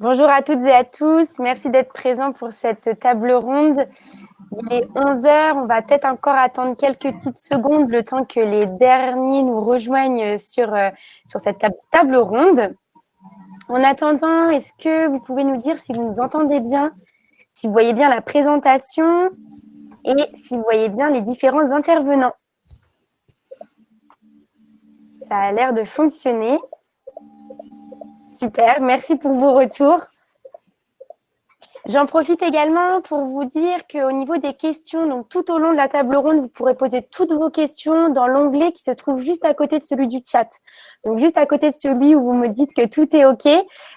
Bonjour à toutes et à tous. Merci d'être présents pour cette table ronde. Il est 11 heures. On va peut-être encore attendre quelques petites secondes le temps que les derniers nous rejoignent sur, euh, sur cette table ronde. En attendant, est-ce que vous pouvez nous dire si vous nous entendez bien, si vous voyez bien la présentation et si vous voyez bien les différents intervenants? Ça a l'air de fonctionner. Super, merci pour vos retours. J'en profite également pour vous dire qu'au niveau des questions, donc tout au long de la table ronde, vous pourrez poser toutes vos questions dans l'onglet qui se trouve juste à côté de celui du chat. Donc juste à côté de celui où vous me dites que tout est OK,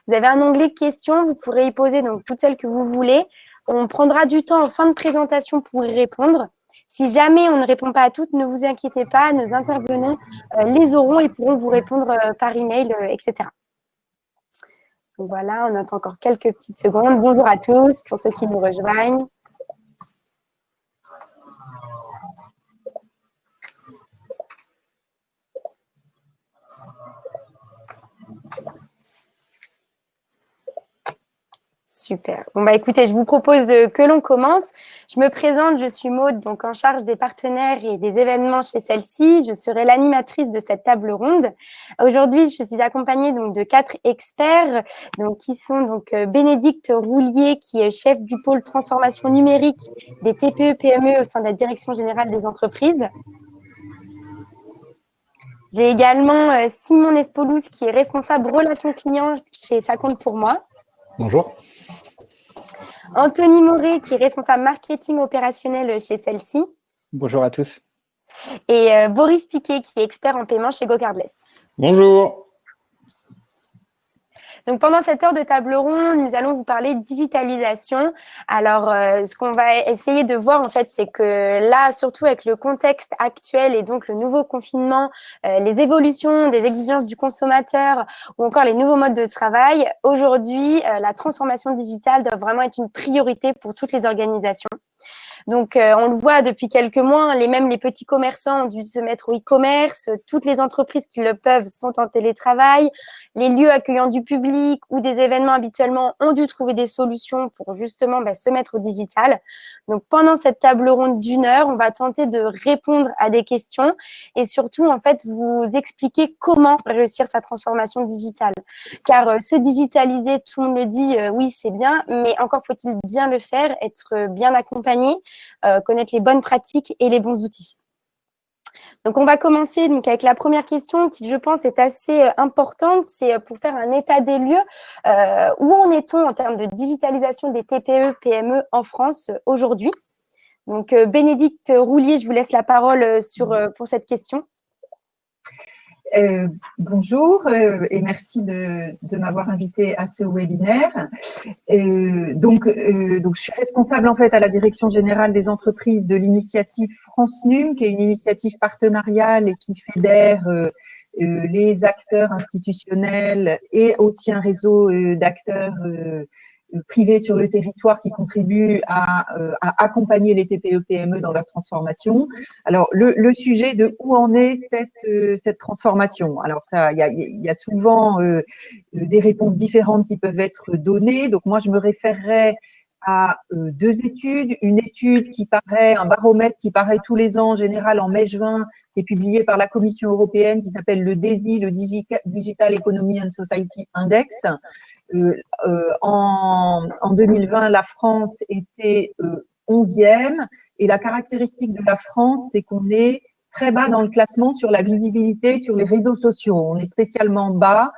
vous avez un onglet questions, vous pourrez y poser donc toutes celles que vous voulez. On prendra du temps en fin de présentation pour y répondre. Si jamais on ne répond pas à toutes, ne vous inquiétez pas, nos intervenants euh, les auront et pourront vous répondre euh, par email, euh, etc. Voilà, on attend encore quelques petites secondes. Bonjour à tous pour ceux qui nous rejoignent. Super. Bon, bah écoutez, je vous propose euh, que l'on commence. Je me présente, je suis Maude, donc en charge des partenaires et des événements chez celle-ci. Je serai l'animatrice de cette table ronde. Aujourd'hui, je suis accompagnée donc de quatre experts, donc qui sont donc euh, Bénédicte Roulier, qui est chef du pôle transformation numérique des TPE-PME au sein de la Direction générale des entreprises. J'ai également euh, Simon Espolous, qui est responsable relations clients chez Ça compte pour moi. Bonjour. Anthony Moret, qui est responsable marketing opérationnel chez celle-ci. Bonjour à tous. Et euh, Boris Piquet, qui est expert en paiement chez GoCardless. Bonjour. Donc, pendant cette heure de table ronde, nous allons vous parler digitalisation. Alors, euh, ce qu'on va essayer de voir, en fait, c'est que là, surtout avec le contexte actuel et donc le nouveau confinement, euh, les évolutions des exigences du consommateur ou encore les nouveaux modes de travail, aujourd'hui, euh, la transformation digitale doit vraiment être une priorité pour toutes les organisations. Donc, euh, on le voit depuis quelques mois, hein, les, même les petits commerçants ont dû se mettre au e-commerce. Toutes les entreprises qui le peuvent sont en télétravail. Les lieux accueillant du public ou des événements habituellement ont dû trouver des solutions pour justement bah, se mettre au digital. Donc, pendant cette table ronde d'une heure, on va tenter de répondre à des questions et surtout, en fait, vous expliquer comment réussir sa transformation digitale. Car euh, se digitaliser, tout le monde le dit, euh, oui, c'est bien, mais encore faut-il bien le faire, être bien accompagné euh, connaître les bonnes pratiques et les bons outils. Donc, on va commencer donc, avec la première question qui, je pense, est assez euh, importante. C'est euh, pour faire un état des lieux. où en est-on en termes de digitalisation des TPE, PME en France aujourd'hui? Donc, Bénédicte Roulier, je vous laisse la parole sur, pour cette question. Euh, bonjour euh, et merci de, m'avoir invité à ce webinaire. Euh, donc, je suis responsable en fait à la direction générale des entreprises de l'initiative France Num, qui est une initiative partenariale et qui fédère les acteurs institutionnels et aussi un réseau d'acteurs privés sur le territoire qui contribuent à, euh, accompagner les TPE-PME dans leur transformation. Alors, le, sujet de où en est cette, euh, cette transformation? Alors, ça, il y a, y a, souvent euh, des réponses différentes qui peuvent être données. Donc, moi, je me référerais à euh, deux études. Une étude qui paraît, un baromètre qui paraît tous les ans, en général en mai-juin, qui est publié par la Commission européenne, qui s'appelle le DESI, le Digital Economy and Society Index. Euh, euh, en, en, 2020, la France était euh, 11e, et la caractéristique de la France, c'est qu'on est très bas dans le classement sur la visibilité sur les réseaux sociaux. On est spécialement bas.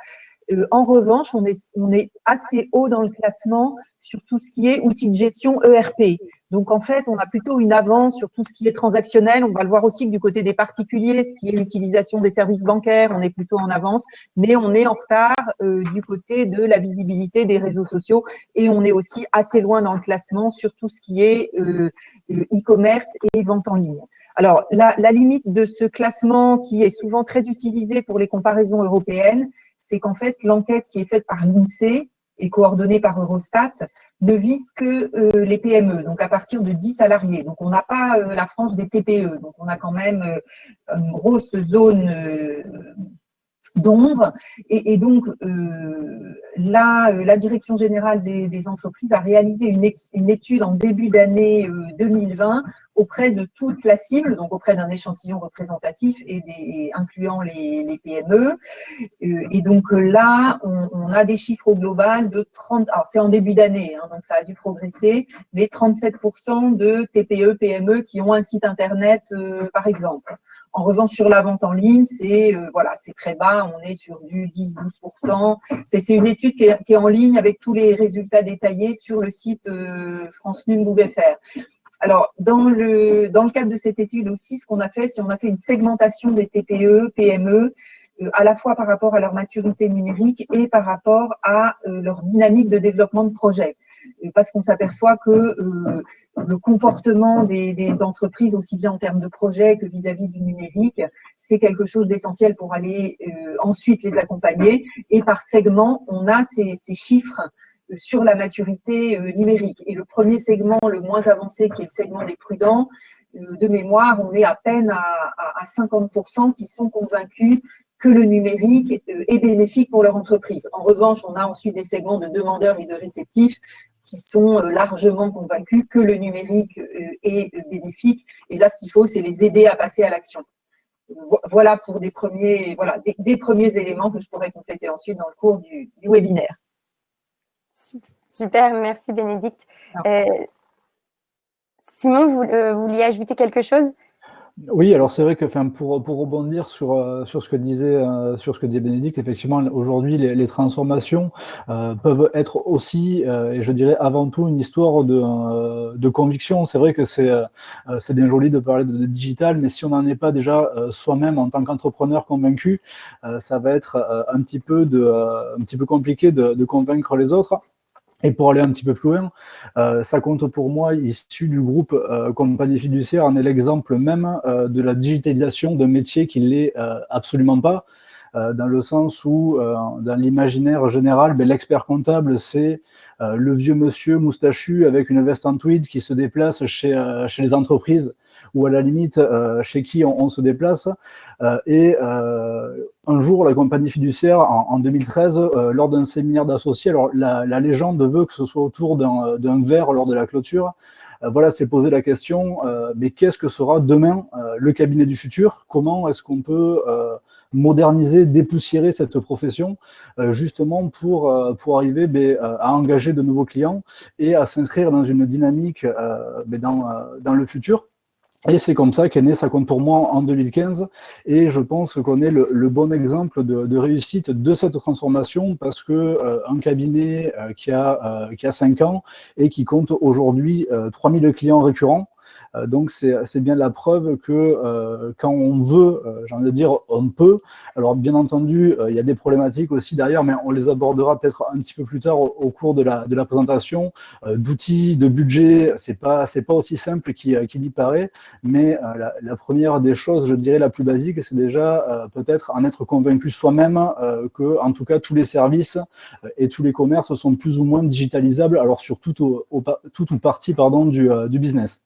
En revanche, on est assez haut dans le classement sur tout ce qui est outils de gestion ERP. Donc, en fait, on a plutôt une avance sur tout ce qui est transactionnel. On va le voir aussi que du côté des particuliers, ce qui est l'utilisation des services bancaires, on est plutôt en avance, mais on est en retard euh, du côté de la visibilité des réseaux sociaux et on est aussi assez loin dans le classement sur tout ce qui est euh, e-commerce et vente en ligne. Alors, la, la limite de ce classement qui est souvent très utilisé pour les comparaisons européennes, c'est qu'en fait, l'enquête qui est faite par l'INSEE et coordonnée par Eurostat ne vise que euh, les PME, donc à partir de 10 salariés. Donc, on n'a pas euh, la France des TPE. Donc, on a quand même euh, une grosse zone d'ombre. Et, donc, euh, là, euh, la Direction générale des, entreprises a réalisé une, étude en début d'année 2020 auprès de toute la cible, donc auprès d'un échantillon représentatif et incluant les, PME. et donc là, on, a des chiffres au global de 30, alors c'est en début d'année, hein, donc ça a dû progresser, mais 37% de TPE, PME qui ont un site internet, par exemple. En revanche, sur la vente en ligne, c'est voilà, c'est très bas, on est sur du 10-12%. C'est une étude qui est, en ligne avec tous les résultats détaillés sur le site euh, France Num faire. Alors, dans le, dans le cadre de cette étude aussi, ce qu'on a fait, c'est on a fait une segmentation des TPE, PME, à la fois par rapport à leur maturité numérique et par rapport à euh, leur dynamique de développement de projet. Parce qu'on s'aperçoit que euh, le comportement des, entreprises, aussi bien en termes de projet que vis-à-vis du numérique, c'est quelque chose d'essentiel pour aller ensuite les accompagner. Et par segment, on a ces, chiffres sur la maturité numérique. Et le premier segment, le moins avancé, qui est le segment des prudents, de mémoire, on est à peine à 50% qui sont convaincus que le numérique est bénéfique pour leur entreprise. En revanche, on a ensuite des segments de demandeurs et de réceptifs qui sont euh, largement convaincus que le numérique euh, est bénéfique. Et là, ce qu'il faut, c'est les aider à passer à l'action. Voilà pour des premiers, voilà, des, premiers éléments que je pourrais compléter ensuite dans le cours du, webinaire. Super, merci Bénédicte. Euh, Simon, vous vouliez ajouter quelque chose? Oui, alors c'est vrai que enfin, pour, pour rebondir sur, euh, sur, ce que disait, euh, sur ce que disait Bénédicte, effectivement, aujourd'hui, les, transformations euh, peuvent être aussi, et je dirais avant tout, une histoire de, de conviction. C'est vrai que c'est bien joli de parler de, digital, mais si on n'en est pas déjà soi-même en tant qu'entrepreneur convaincu, ça va être un, petit peu de, un petit peu compliqué de convaincre les autres. Et pour aller un petit peu plus loin, euh, ça compte pour moi, issu du groupe euh, Compagnie Fiduciaire, en est l'exemple même euh, de la digitalisation d'un métier qui ne l'est absolument pas, dans le sens où, dans l'imaginaire général, ben, l'expert comptable, c'est le vieux monsieur moustachu avec une veste en tweed qui se déplace chez, chez les entreprises ou à la limite euh, chez qui on, se déplace. Euh, et euh, un jour, la compagnie fiduciaire, en, 2013, lors d'un séminaire d'associés, alors la, la, légende veut que ce soit autour d'un verre lors de la clôture, voilà, c'est poser la question, mais qu'est-ce que sera demain le cabinet du futur? Comment est-ce qu'on peut moderniser, dépoussiérer cette profession, justement pour, pour arriver ben, à engager de nouveaux clients et à s'inscrire dans une dynamique ben, dans, dans le futur et c'est comme ça qu'est né Ça compte pour moi en 2015. Et je pense qu'on est le, bon exemple de, réussite de cette transformation parce que euh, un cabinet euh, qui, a, euh, qui a 5 ans et qui compte aujourd'hui 3000 clients récurrents, euh, donc, c'est bien la preuve que euh, quand on veut, euh, j'ai envie de dire, on peut. Alors, bien entendu, il y a des problématiques aussi derrière, mais on les abordera peut-être un petit peu plus tard au, cours de la, de la présentation. D'outils, de budget, c'est pas, pas aussi simple qu'il y paraît, mais la, première des choses, je dirais la plus basique, c'est déjà peut-être en être convaincu soi-même que, en tout cas, tous les services et tous les commerces sont plus ou moins digitalisables, alors sur tout, au, ou partie pardon, du, du business.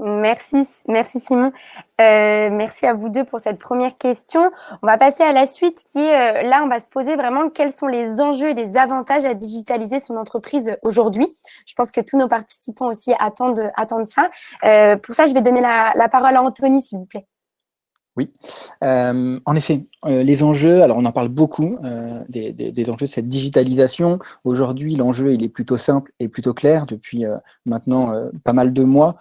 Merci, merci Simon. Euh, merci à vous deux pour cette première question. On va passer à la suite qui est, euh, là, on va se poser vraiment quels sont les enjeux et les avantages à digitaliser son entreprise aujourd'hui. Je pense que tous nos participants aussi attendent, attendent ça. Euh, pour ça, je vais donner la, la parole à Anthony, s'il vous plaît. Oui, euh, en effet, euh, les enjeux, alors on en parle beaucoup, euh, des, enjeux de cette digitalisation. Aujourd'hui, l'enjeu, il est plutôt simple et plutôt clair depuis maintenant pas mal de mois.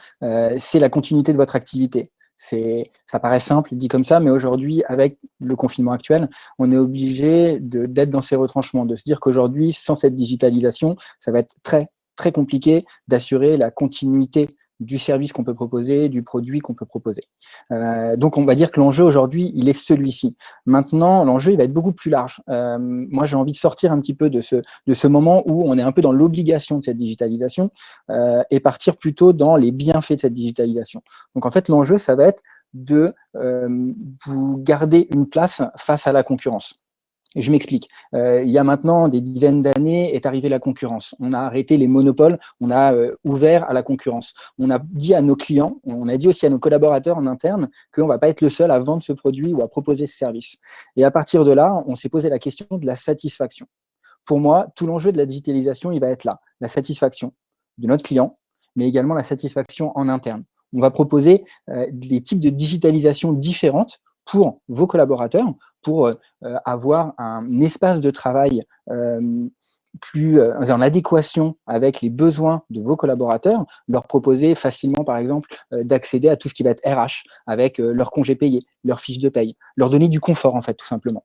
c'est la continuité de votre activité. Ça paraît simple, dit comme ça, mais aujourd'hui, avec le confinement actuel, on est obligé d'être dans ces retranchements, de se dire qu'aujourd'hui, sans cette digitalisation, ça va être très, très compliqué d'assurer la continuité du service qu'on peut proposer, du produit qu'on peut proposer. Euh, donc, on va dire que l'enjeu aujourd'hui, il est celui-ci. Maintenant, l'enjeu, il va être beaucoup plus large. Euh, moi, j'ai envie de sortir un petit peu de ce, de ce moment où on est un peu dans l'obligation de cette digitalisation euh, et partir plutôt dans les bienfaits de cette digitalisation. Donc, en fait, l'enjeu, ça va être de vous garder une place face à la concurrence. Je m'explique. Euh, il y a maintenant des dizaines d'années est arrivée la concurrence. On a arrêté les monopoles, on a euh, ouvert à la concurrence. On a dit à nos clients, on a dit aussi à nos collaborateurs en interne qu'on ne va pas être le seul à vendre ce produit ou à proposer ce service. Et à partir de là, on s'est posé la question de la satisfaction. Pour moi, tout l'enjeu de la digitalisation, il va être là. La satisfaction de notre client, mais également la satisfaction en interne. On va proposer euh, des types de digitalisation différentes pour vos collaborateurs, pour euh, avoir un espace de travail euh, plus euh, en adéquation avec les besoins de vos collaborateurs, leur proposer facilement, par exemple, d'accéder à tout ce qui va être RH, avec leur congé payé, leur fiche de paye, leur donner du confort, en fait, tout simplement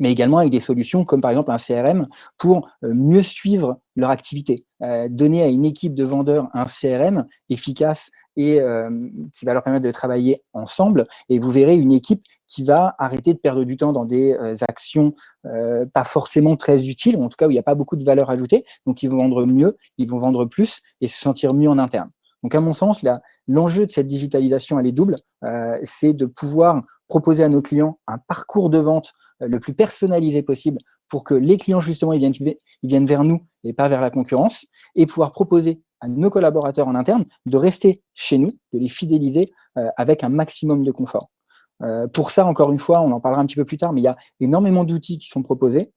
mais également avec des solutions comme par exemple un CRM pour mieux suivre leur activité. donner à une équipe de vendeurs un CRM efficace et qui va leur permettre de travailler ensemble. Et vous verrez une équipe qui va arrêter de perdre du temps dans des actions pas forcément très utiles, ou en tout cas où il n'y a pas beaucoup de valeur ajoutée. Donc, ils vont vendre mieux, ils vont vendre plus et se sentir mieux en interne. Donc, à mon sens, l'enjeu de cette digitalisation, elle est double. C'est de pouvoir proposer à nos clients un parcours de vente le plus personnalisé possible pour que les clients, justement, ils viennent, ils viennent vers nous et pas vers la concurrence, et pouvoir proposer à nos collaborateurs en interne de rester chez nous, de les fidéliser euh, avec un maximum de confort. Euh, pour ça, encore une fois, on en parlera un petit peu plus tard, mais il y a énormément d'outils qui sont proposés.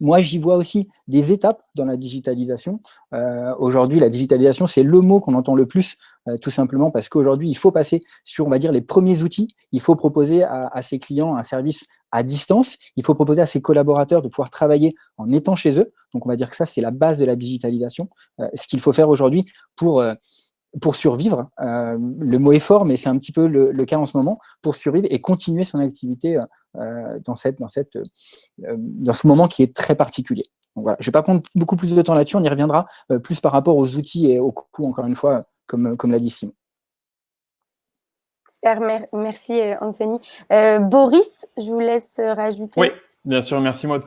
Moi, j'y vois aussi des étapes dans la digitalisation. Euh, aujourd'hui, la digitalisation, c'est le mot qu'on entend le plus, euh, tout simplement parce qu'aujourd'hui, il faut passer sur, on va dire, les premiers outils. Il faut proposer à, à, ses clients un service à distance. Il faut proposer à ses collaborateurs de pouvoir travailler en étant chez eux. Donc, on va dire que ça, c'est la base de la digitalisation. Euh, ce qu'il faut faire aujourd'hui pour pour survivre. Euh, le mot est fort, mais c'est un petit peu le, cas en ce moment, pour survivre et continuer son activité euh, dans, cette, dans, cette, euh, dans ce moment qui est très particulier. Donc voilà, je ne vais pas prendre beaucoup plus de temps là-dessus, on y reviendra plus par rapport aux outils et au coût, encore une fois, comme, comme l'a dit Simon. Super, merci Anthony. Boris, je vous laisse rajouter. Oui, bien sûr, merci Maud.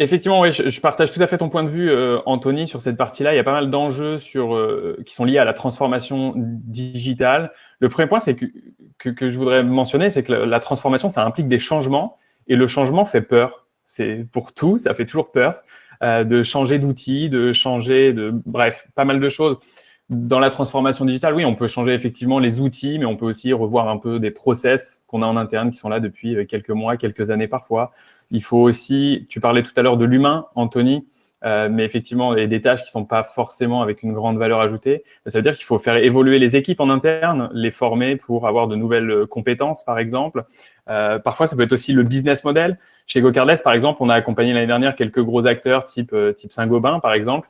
Effectivement, oui, je, partage tout à fait ton point de vue, euh, Anthony, sur cette partie-là. Il y a pas mal d'enjeux sur euh, qui sont liés à la transformation digitale. Le premier point, c'est que, que, je voudrais mentionner, c'est que la, transformation, ça implique des changements, et le changement fait peur. C'est pour tout, ça fait toujours peur euh, de changer d'outils, de changer de, bref, pas mal de choses. Dans la transformation digitale, oui, on peut changer effectivement les outils, mais on peut aussi revoir un peu des process qu'on a en interne qui sont là depuis quelques mois, quelques années parfois. Il faut aussi, tu parlais tout à l'heure de l'humain, Anthony, euh, mais effectivement, a des tâches qui ne sont pas forcément avec une grande valeur ajoutée. Ça veut dire qu'il faut faire évoluer les équipes en interne, les former pour avoir de nouvelles euh, compétences, par exemple. Euh, parfois, ça peut être aussi le business model. Chez GoCardless, par exemple, on a accompagné l'année dernière quelques gros acteurs type, type Saint-Gobain, par exemple,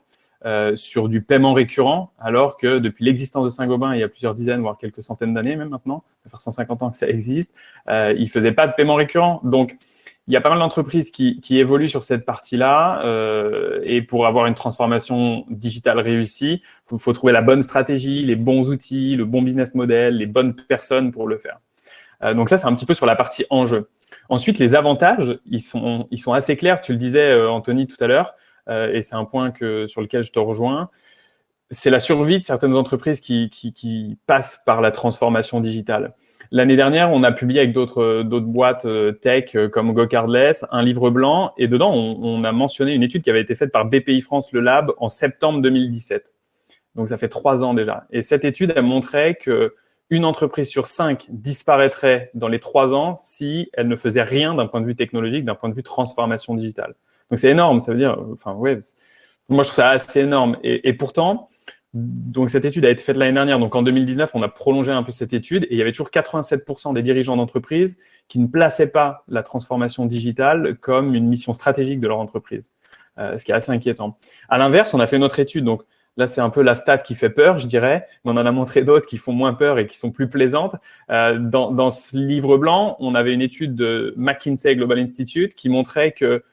sur du paiement récurrent, alors que depuis l'existence de Saint-Gobain, il y a plusieurs dizaines, voire quelques centaines d'années même maintenant, ça fait faire 150 ans que ça existe, ils ne faisaient pas de paiement récurrent. Donc, il y a pas mal d'entreprises qui, qui, évoluent sur cette partie-là euh, et pour avoir une transformation digitale réussie, il faut, trouver la bonne stratégie, les bons outils, le bon business model, les bonnes personnes pour le faire. Euh, donc ça, c'est un petit peu sur la partie enjeu. Ensuite, les avantages, ils sont, ils sont assez clairs. Tu le disais, euh, Anthony, tout à l'heure, euh, et c'est un point que, sur lequel je te rejoins. C'est la survie de certaines entreprises qui, qui, qui passent par la transformation digitale. L'année dernière, on a publié avec d'autres boîtes euh, tech euh, comme GoCardless un livre blanc et dedans, on, a mentionné une étude qui avait été faite par BPI France Le Lab en septembre 2017. Donc, ça fait trois ans déjà. Et cette étude, a montré que une entreprise sur cinq disparaîtrait dans les trois ans si elle ne faisait rien d'un point de vue technologique, d'un point de vue transformation digitale. Donc, c'est énorme. Ça veut dire, enfin, ouais, moi, je trouve ça assez énorme. et pourtant, donc, cette étude a été faite l'année dernière. Donc, en 2019, on a prolongé un peu cette étude et il y avait toujours 87% des dirigeants d'entreprise qui ne plaçaient pas la transformation digitale comme une mission stratégique de leur entreprise, euh, ce qui est assez inquiétant. À l'inverse, on a fait une autre étude. Donc, là, c'est un peu la stat qui fait peur, je dirais, mais on en a montré d'autres qui font moins peur et qui sont plus plaisantes. Euh, dans, dans ce livre blanc, on avait une étude de McKinsey Global Institute qui montrait que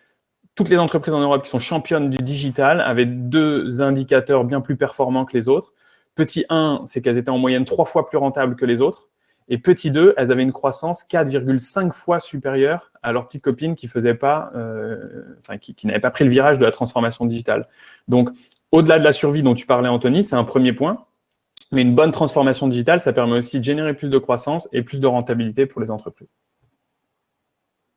toutes les entreprises en Europe qui sont championnes du digital avaient deux indicateurs bien plus performants que les autres. Petit 1, c'est qu'elles étaient en moyenne trois fois plus rentables que les autres. Et petit 2, elles avaient une croissance 4,5 fois supérieure à leurs petites copines qui faisaient pas, euh, enfin, qui, qui n'avaient pas pris le virage de la transformation digitale. Donc, au-delà de la survie dont tu parlais, Anthony, c'est un premier point. Mais une bonne transformation digitale, ça permet aussi de générer plus de croissance et plus de rentabilité pour les entreprises.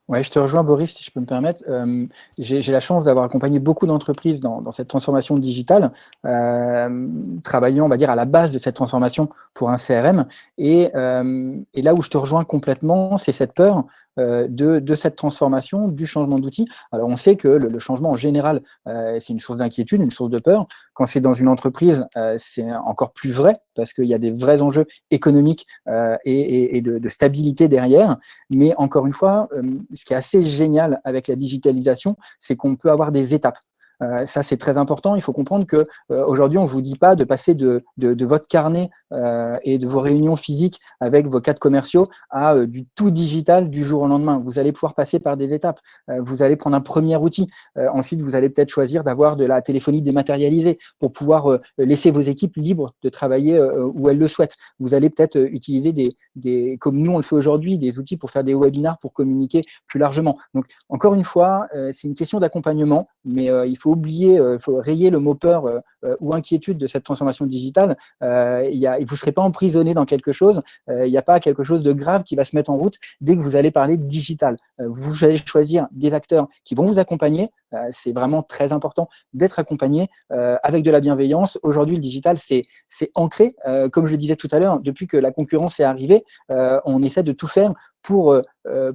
Ouais, je te rejoins, Boris, si je peux me permettre. Euh, J'ai la chance d'avoir accompagné beaucoup d'entreprises dans, dans, cette transformation digitale, euh, travaillant, on va dire, à la base de cette transformation pour un CRM. Et, euh, et là où je te rejoins complètement, c'est cette peur euh, de, de, cette transformation, du changement d'outil. Alors, on sait que le, le changement, en général, euh, c'est une source d'inquiétude, une source de peur. Quand c'est dans une entreprise, euh, c'est encore plus vrai, parce qu'il y a des vrais enjeux économiques et, et, et de, de, stabilité derrière. Mais encore une fois, ce qui est assez génial avec la digitalisation, c'est qu'on peut avoir des étapes. Euh, ça, c'est très important. Il faut comprendre que euh, aujourd'hui, on ne vous dit pas de passer de, votre carnet euh, et de vos réunions physiques avec vos cadres commerciaux à du tout digital du jour au lendemain. Vous allez pouvoir passer par des étapes. Vous allez prendre un premier outil. ensuite, vous allez peut-être choisir d'avoir de la téléphonie dématérialisée pour pouvoir laisser vos équipes libres de travailler où elles le souhaitent. Vous allez peut-être utiliser des, des, comme nous on le fait aujourd'hui, des outils pour faire des webinars pour communiquer plus largement. Donc, encore une fois, c'est une question d'accompagnement, mais il faut faut oublier, il euh, faut rayer le mot peur euh, euh, ou inquiétude de cette transformation digitale. y vous ne serez pas emprisonné dans quelque chose. il n'y a pas quelque chose de grave qui va se mettre en route dès que vous allez parler digital. vous allez choisir des acteurs qui vont vous accompagner. c'est vraiment très important d'être accompagné avec de la bienveillance. Aujourd'hui, le digital, c'est ancré. comme je le disais tout à l'heure, depuis que la concurrence est arrivée, on essaie de tout faire pour,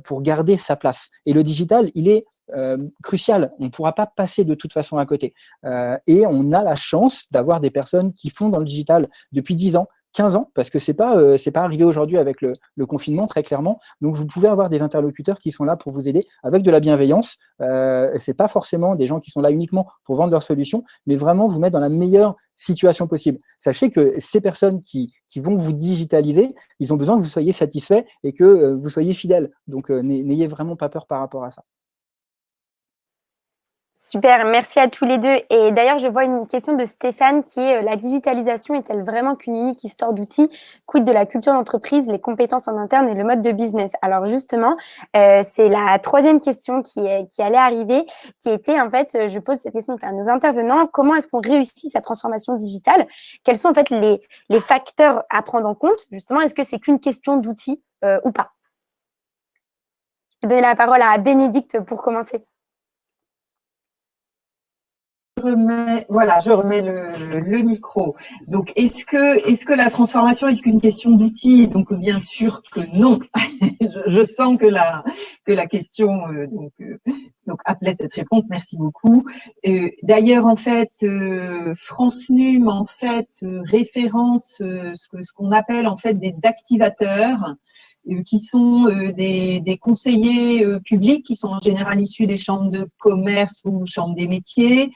pour garder sa place. Et le digital, il est euh, crucial. On ne pourra pas passer de toute façon à côté. Euh, et on a la chance d'avoir des personnes qui font dans le digital depuis 10 ans, 15 ans, parce que c'est pas euh, pas arrivé aujourd'hui avec le, confinement très clairement. Donc vous pouvez avoir des interlocuteurs qui sont là pour vous aider avec de la bienveillance. Euh, c'est pas forcément des gens qui sont là uniquement pour vendre leurs solutions, mais vraiment vous mettre dans la meilleure situation possible. Sachez que ces personnes qui, vont vous digitaliser, ils ont besoin que vous soyez satisfaits et que vous soyez fidèles. Donc n'ayez vraiment pas peur par rapport à ça. Super, merci à tous les deux. Et d'ailleurs, je vois une question de Stéphane qui est euh, la digitalisation est-elle vraiment qu'une unique histoire d'outils? Quid de la culture d'entreprise, les compétences en interne et le mode de business? Alors justement, euh, c'est la troisième question qui, est, qui allait arriver, qui était en fait, je pose cette question à nos intervenants, comment est-ce qu'on réussit sa transformation digitale? Quels sont en fait les, les facteurs à prendre en compte? Justement, est-ce que c'est qu'une question d'outils euh, ou pas? Je vais donner la parole à Bénédicte pour commencer voilà, je remets le, micro. Donc, est-ce que, est-ce que la transformation est qu'une question d'outils? Donc, bien sûr que non. je, sens que la, que la question euh, donc, euh, appelait cette réponse. Merci beaucoup. Euh, D'ailleurs, en fait, euh, France Num en fait euh, référence ce que ce qu'on appelle en fait des activateurs qui sont des, des, conseillers publics qui sont en général issus des chambres de commerce ou chambres des métiers,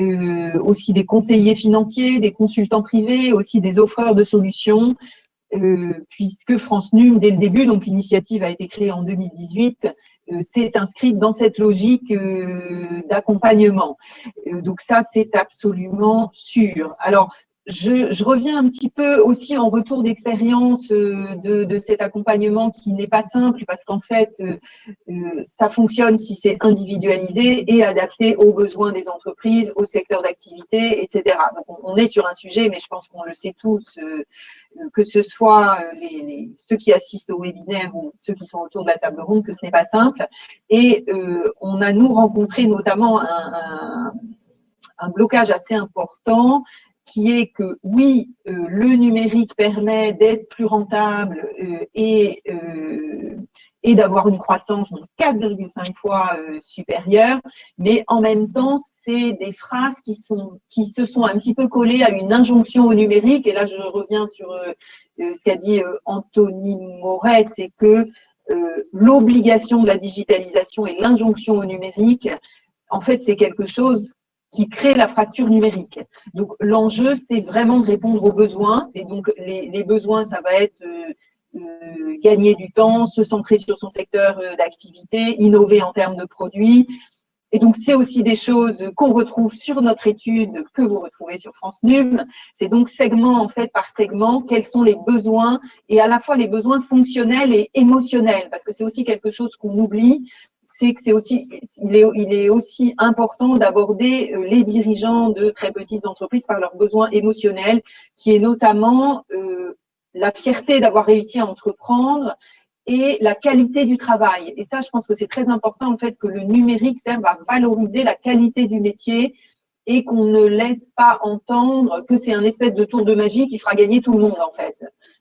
euh, aussi des conseillers financiers, des consultants privés, aussi des offreurs de solutions, euh, puisque France Num, dès le début, donc l'initiative a été créée en 2018, euh, s'est inscrite dans cette logique euh, d'accompagnement. Euh, donc ça, c'est absolument sûr. Alors, je, reviens un petit peu aussi en retour d'expérience euh, de, cet accompagnement qui n'est pas simple parce qu'en fait, euh, euh, ça fonctionne si c'est individualisé et adapté aux besoins des entreprises, au secteur d'activité, etc. Donc, on, est sur un sujet, mais je pense qu'on le sait tous, que ce soit ceux qui assistent au webinaire ou ceux qui sont autour de la table ronde, que ce n'est pas simple. Et on a, nous, rencontré notamment un un blocage assez important qui est que oui, euh, le numérique permet d'être plus rentable euh, et, euh, et d'avoir une croissance de 4,5 fois supérieure, mais en même temps, c'est des phrases qui, sont, qui se sont un petit peu collées à une injonction au numérique, et là je reviens sur ce qu'a dit Anthony Moret, c'est que l'obligation de la digitalisation et l'injonction au numérique, en fait, c'est quelque chose qui crée la fracture numérique. Donc l'enjeu, c'est vraiment de répondre aux besoins. Et donc les, besoins, ça va être euh, euh, gagner du temps, se centrer sur son secteur euh, d'activité, innover en termes de produits. Et donc c'est aussi des choses qu'on retrouve sur notre étude que vous retrouvez sur France Num. C'est donc segment en fait par segment, quels sont les besoins et à la fois les besoins fonctionnels et émotionnels, parce que c'est aussi quelque chose qu'on oublie c'est que c'est aussi, il est, il est aussi important d'aborder euh, les dirigeants de très petites entreprises par leurs besoins émotionnels, qui est notamment euh, la fierté d'avoir réussi à entreprendre et la qualité du travail. Et ça, je pense que c'est très important, en fait, que le numérique serve à valoriser la qualité du métier et qu'on ne laisse pas entendre que c'est un espèce de tour de magie qui fera gagner tout le monde, en fait.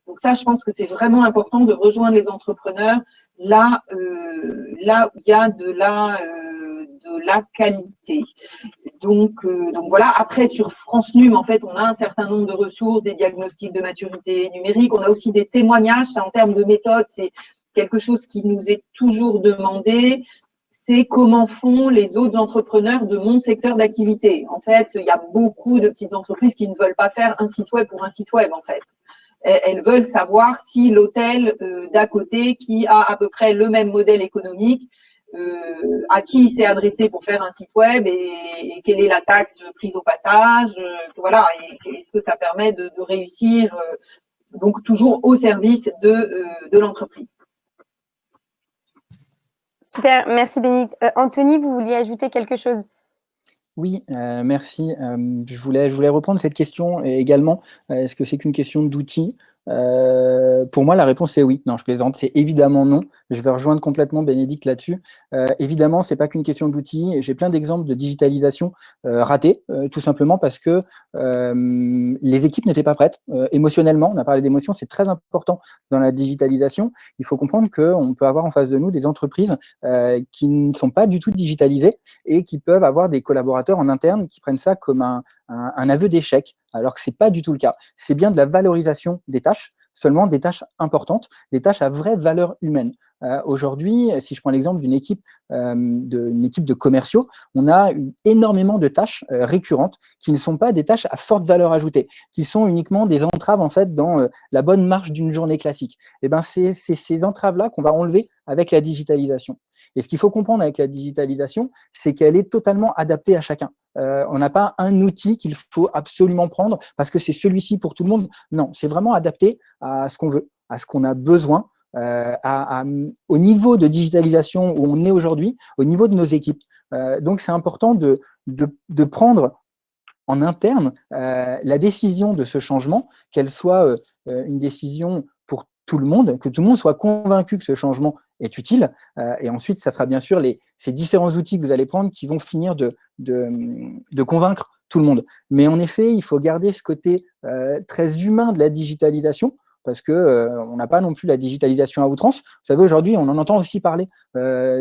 Donc ça, je pense que c'est vraiment important de rejoindre les entrepreneurs là, euh, là il y a de la, euh, de la qualité. Donc, euh, donc voilà, après sur France Num, en fait, on a un certain nombre de ressources, des diagnostics de maturité numérique, on a aussi des témoignages, en termes de méthode, c'est quelque chose qui nous est toujours demandé, c'est comment font les autres entrepreneurs de mon secteur d'activité. En fait, il y a beaucoup de petites entreprises qui ne veulent pas faire un site web pour un site web, en fait. Elles veulent savoir si l'hôtel euh, d'à côté, qui a à peu près le même modèle économique, euh, à qui il s'est adressé pour faire un site web et, quelle est la taxe prise au passage, euh, voilà, est-ce que ça permet de, réussir, donc toujours au service de, l'entreprise. Super, merci Bénédicte. Euh, Anthony, vous vouliez ajouter quelque chose? Oui, euh, merci. Euh, je, voulais, je voulais reprendre cette question également. Est-ce que c'est qu'une question d'outils euh, pour moi, la réponse est oui. Non, je plaisante. C'est évidemment non. Je vais rejoindre complètement Bénédicte là-dessus. Euh, évidemment, c'est pas qu'une question d'outils. J'ai plein d'exemples de digitalisation euh, ratée, euh, tout simplement parce que euh, les équipes n'étaient pas prêtes émotionnellement. On a parlé d'émotion, c'est très important dans la digitalisation. Il faut comprendre qu'on peut avoir en face de nous des entreprises qui ne sont pas du tout digitalisées et qui peuvent avoir des collaborateurs en interne qui prennent ça comme un, un, un aveu d'échec alors que ce n'est pas du tout le cas. C'est bien de la valorisation des tâches, seulement des tâches importantes, des tâches à vraie valeur humaine. Euh, Aujourd'hui, si je prends l'exemple d'une équipe, euh, de, équipe de commerciaux, on a énormément de tâches euh, récurrentes qui ne sont pas des tâches à forte valeur ajoutée, qui sont uniquement des entraves en fait dans euh, la bonne marche d'une journée classique. Et eh ben c'est ces entraves-là qu'on va enlever avec la digitalisation. Et ce qu'il faut comprendre avec la digitalisation, c'est qu'elle est totalement adaptée à chacun. Euh, on n'a pas un outil qu'il faut absolument prendre parce que c'est celui-ci pour tout le monde. Non, c'est vraiment adapté à ce qu'on veut, à ce qu'on a besoin, euh, à, au niveau de digitalisation où on est aujourd'hui, au niveau de nos équipes. Euh, donc, c'est important de, de, prendre en interne la décision de ce changement, qu'elle soit une décision pour tout le monde, que tout le monde soit convaincu que ce changement est utile. Euh, et ensuite, ça sera bien sûr les, ces différents outils que vous allez prendre qui vont finir de, de, convaincre tout le monde. Mais en effet, il faut garder ce côté euh, très humain de la digitalisation, parce que euh, on n'a pas non plus la digitalisation à outrance. Vous savez, aujourd'hui, on en entend aussi parler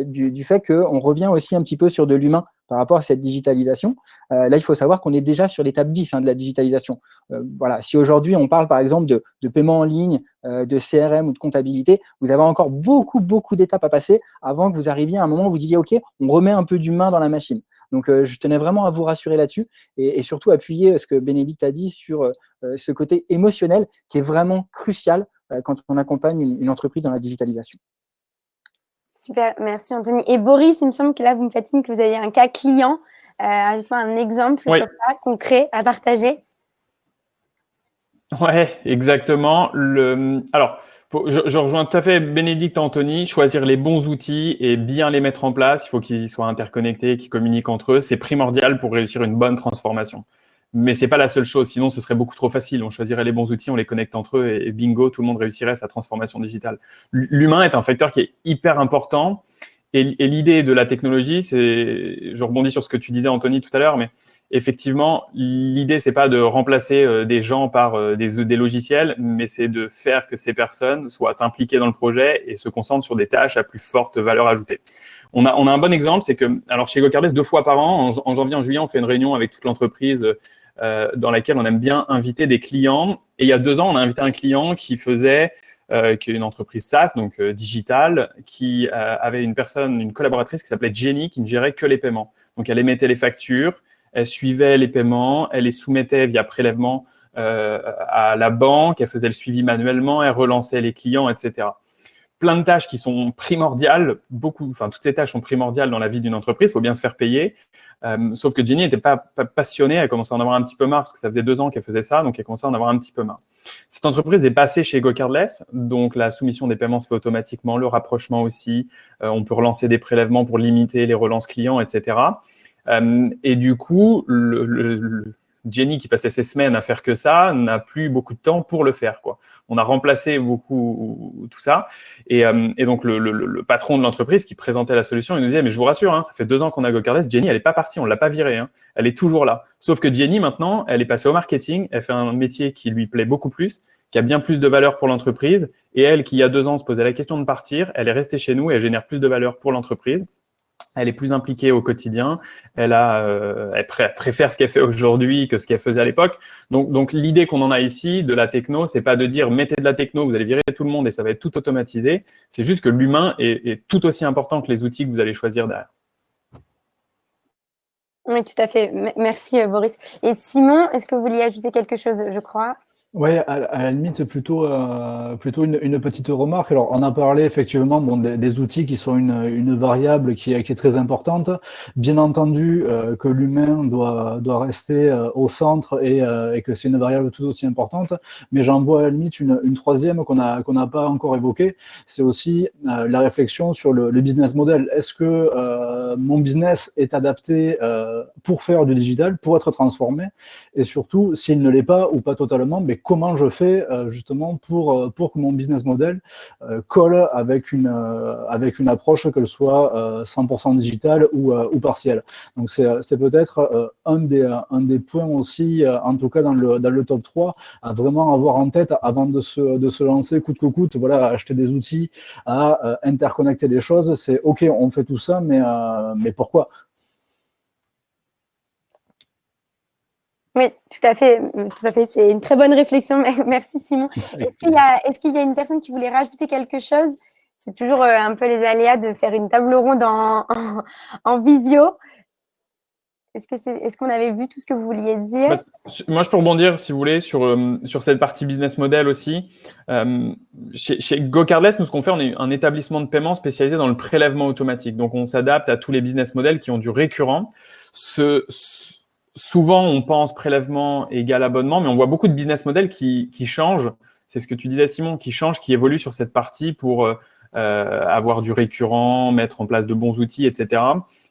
du, du, fait qu'on revient aussi un petit peu sur de l'humain par rapport à cette digitalisation. Euh, là, il faut savoir qu'on est déjà sur l'étape 10 hein, de la digitalisation. Euh, voilà. Si aujourd'hui, on parle par exemple de, paiement en ligne, euh, de CRM ou de comptabilité, vous avez encore beaucoup, beaucoup d'étapes à passer avant que vous arriviez à un moment où vous disiez, OK, on remet un peu d'humain dans la machine. Donc, je tenais vraiment à vous rassurer là-dessus et, surtout appuyer ce que Bénédicte a dit sur ce côté émotionnel qui est vraiment crucial quand on accompagne une, entreprise dans la digitalisation. Super, merci Anthony. Et Boris, il me semble que là, vous me faites signe que vous avez un cas client, euh, justement un exemple oui. sur ça, concret à partager. Ouais, exactement. Le... Alors, je, je, rejoins tout à fait Bénédicte Anthony, choisir les bons outils et bien les mettre en place. Il faut qu'ils soient interconnectés, qu'ils communiquent entre eux. C'est primordial pour réussir une bonne transformation. Mais c'est pas la seule chose, sinon ce serait beaucoup trop facile. On choisirait les bons outils, on les connecte entre eux et, bingo, tout le monde réussirait sa transformation digitale. L'humain est un facteur qui est hyper important. Et, l'idée de la technologie, c'est, je rebondis sur ce que tu disais Anthony tout à l'heure, mais effectivement, l'idée, c'est pas de remplacer euh, des gens par euh, des, des, logiciels, mais c'est de faire que ces personnes soient impliquées dans le projet et se concentrent sur des tâches à plus forte valeur ajoutée. On a, on a un bon exemple, c'est que, alors chez GoCardless, deux fois par an, en, en, janvier, en juillet, on fait une réunion avec toute l'entreprise euh, dans laquelle on aime bien inviter des clients. Et il y a deux ans, on a invité un client qui faisait euh, qui est une entreprise SaaS, donc euh, digitale, qui avait une personne, une collaboratrice qui s'appelait Jenny, qui ne gérait que les paiements. Donc, elle émettait les factures, elle suivait les paiements, elle les soumettait via prélèvement à la banque, elle faisait le suivi manuellement, elle relançait les clients, etc. Plein de tâches qui sont primordiales, beaucoup, enfin toutes ces tâches sont primordiales dans la vie d'une entreprise, il faut bien se faire payer. Euh, sauf que Jenny n'était pas, pas, passionnée, elle commençait à en avoir un petit peu marre parce que ça faisait deux ans qu'elle faisait ça, donc elle commençait à en avoir un petit peu marre. Cette entreprise est passée chez GoCardless, donc la soumission des paiements se fait automatiquement, le rapprochement aussi, euh, on peut relancer des prélèvements pour limiter les relances clients, etc. Euh, et du coup, le, Jenny, qui passait ses semaines à faire que ça, n'a plus beaucoup de temps pour le faire. Quoi. On a remplacé beaucoup tout ça. Et, euh, donc, le, patron de l'entreprise qui présentait la solution, il nous disait, mais je vous rassure, hein, ça fait deux ans qu'on a GoCardless, Jenny, elle n'est pas partie, on ne l'a pas virée. Hein. elle est toujours là. Sauf que Jenny, maintenant, elle est passée au marketing, elle fait un métier qui lui plaît beaucoup plus, qui a bien plus de valeur pour l'entreprise. Et elle, qui il y a deux ans se posait la question de partir, elle est restée chez nous et elle génère plus de valeur pour l'entreprise elle est plus impliquée au quotidien, elle, a, euh, elle préfère ce qu'elle fait aujourd'hui que ce qu'elle faisait à l'époque. Donc, donc l'idée qu'on en a ici de la techno, c'est pas de dire mettez de la techno, vous allez virer tout le monde et ça va être tout automatisé. C'est juste que l'humain est, tout aussi important que les outils que vous allez choisir derrière. Oui, tout à fait. Merci, euh, Boris. Et Simon, est-ce que vous vouliez ajouter quelque chose, je crois? Oui, à, la limite, c'est plutôt, euh, plutôt une, une, petite remarque. Alors, on a parlé effectivement bon, des, outils qui sont une, une variable qui est, qui est, très importante. Bien entendu euh, que l'humain doit, doit rester euh, au centre et, et que c'est une variable tout aussi importante. Mais j'en vois à la limite une, une troisième qu'on n'a qu'on n'a pas encore évoquée. C'est aussi la réflexion sur le, le business model. Est-ce que mon business est adapté pour faire du digital, pour être transformé? Et surtout, s'il ne l'est pas ou pas totalement, mais comment je fais euh, justement pour, euh, pour que mon business model euh, colle avec une, avec une approche, qu'elle soit 100% digitale ou, ou partielle. Donc c'est peut-être un, des, un des points aussi, en tout cas dans le, dans le top 3, à vraiment avoir en tête avant de se, de se lancer coûte que coûte, voilà, acheter des outils, à interconnecter les choses. C'est OK, on fait tout ça, mais, mais pourquoi? Oui, tout à fait. Tout à fait. C'est une très bonne réflexion. Merci, Simon. Est-ce qu'il y, a, est qu'il y a une personne qui voulait rajouter quelque chose? C'est toujours euh, un peu les aléas de faire une table ronde en, en, visio. Est-ce qu'on est, est qu'on avait vu tout ce que vous vouliez dire? Bah, Moi, je peux rebondir, si vous voulez, sur, euh, sur cette partie business model aussi. Euh, chez, chez GoCardless, nous, ce qu'on fait, on est un établissement de paiement spécialisé dans le prélèvement automatique. Donc, on s'adapte à tous les business models qui ont du récurrent. Ce, souvent, on pense prélèvement égal abonnement, mais on voit beaucoup de business models qui, qui changent. C'est ce que tu disais, Simon, qui changent, qui évoluent sur cette partie pour euh, avoir du récurrent, mettre en place de bons outils, etc.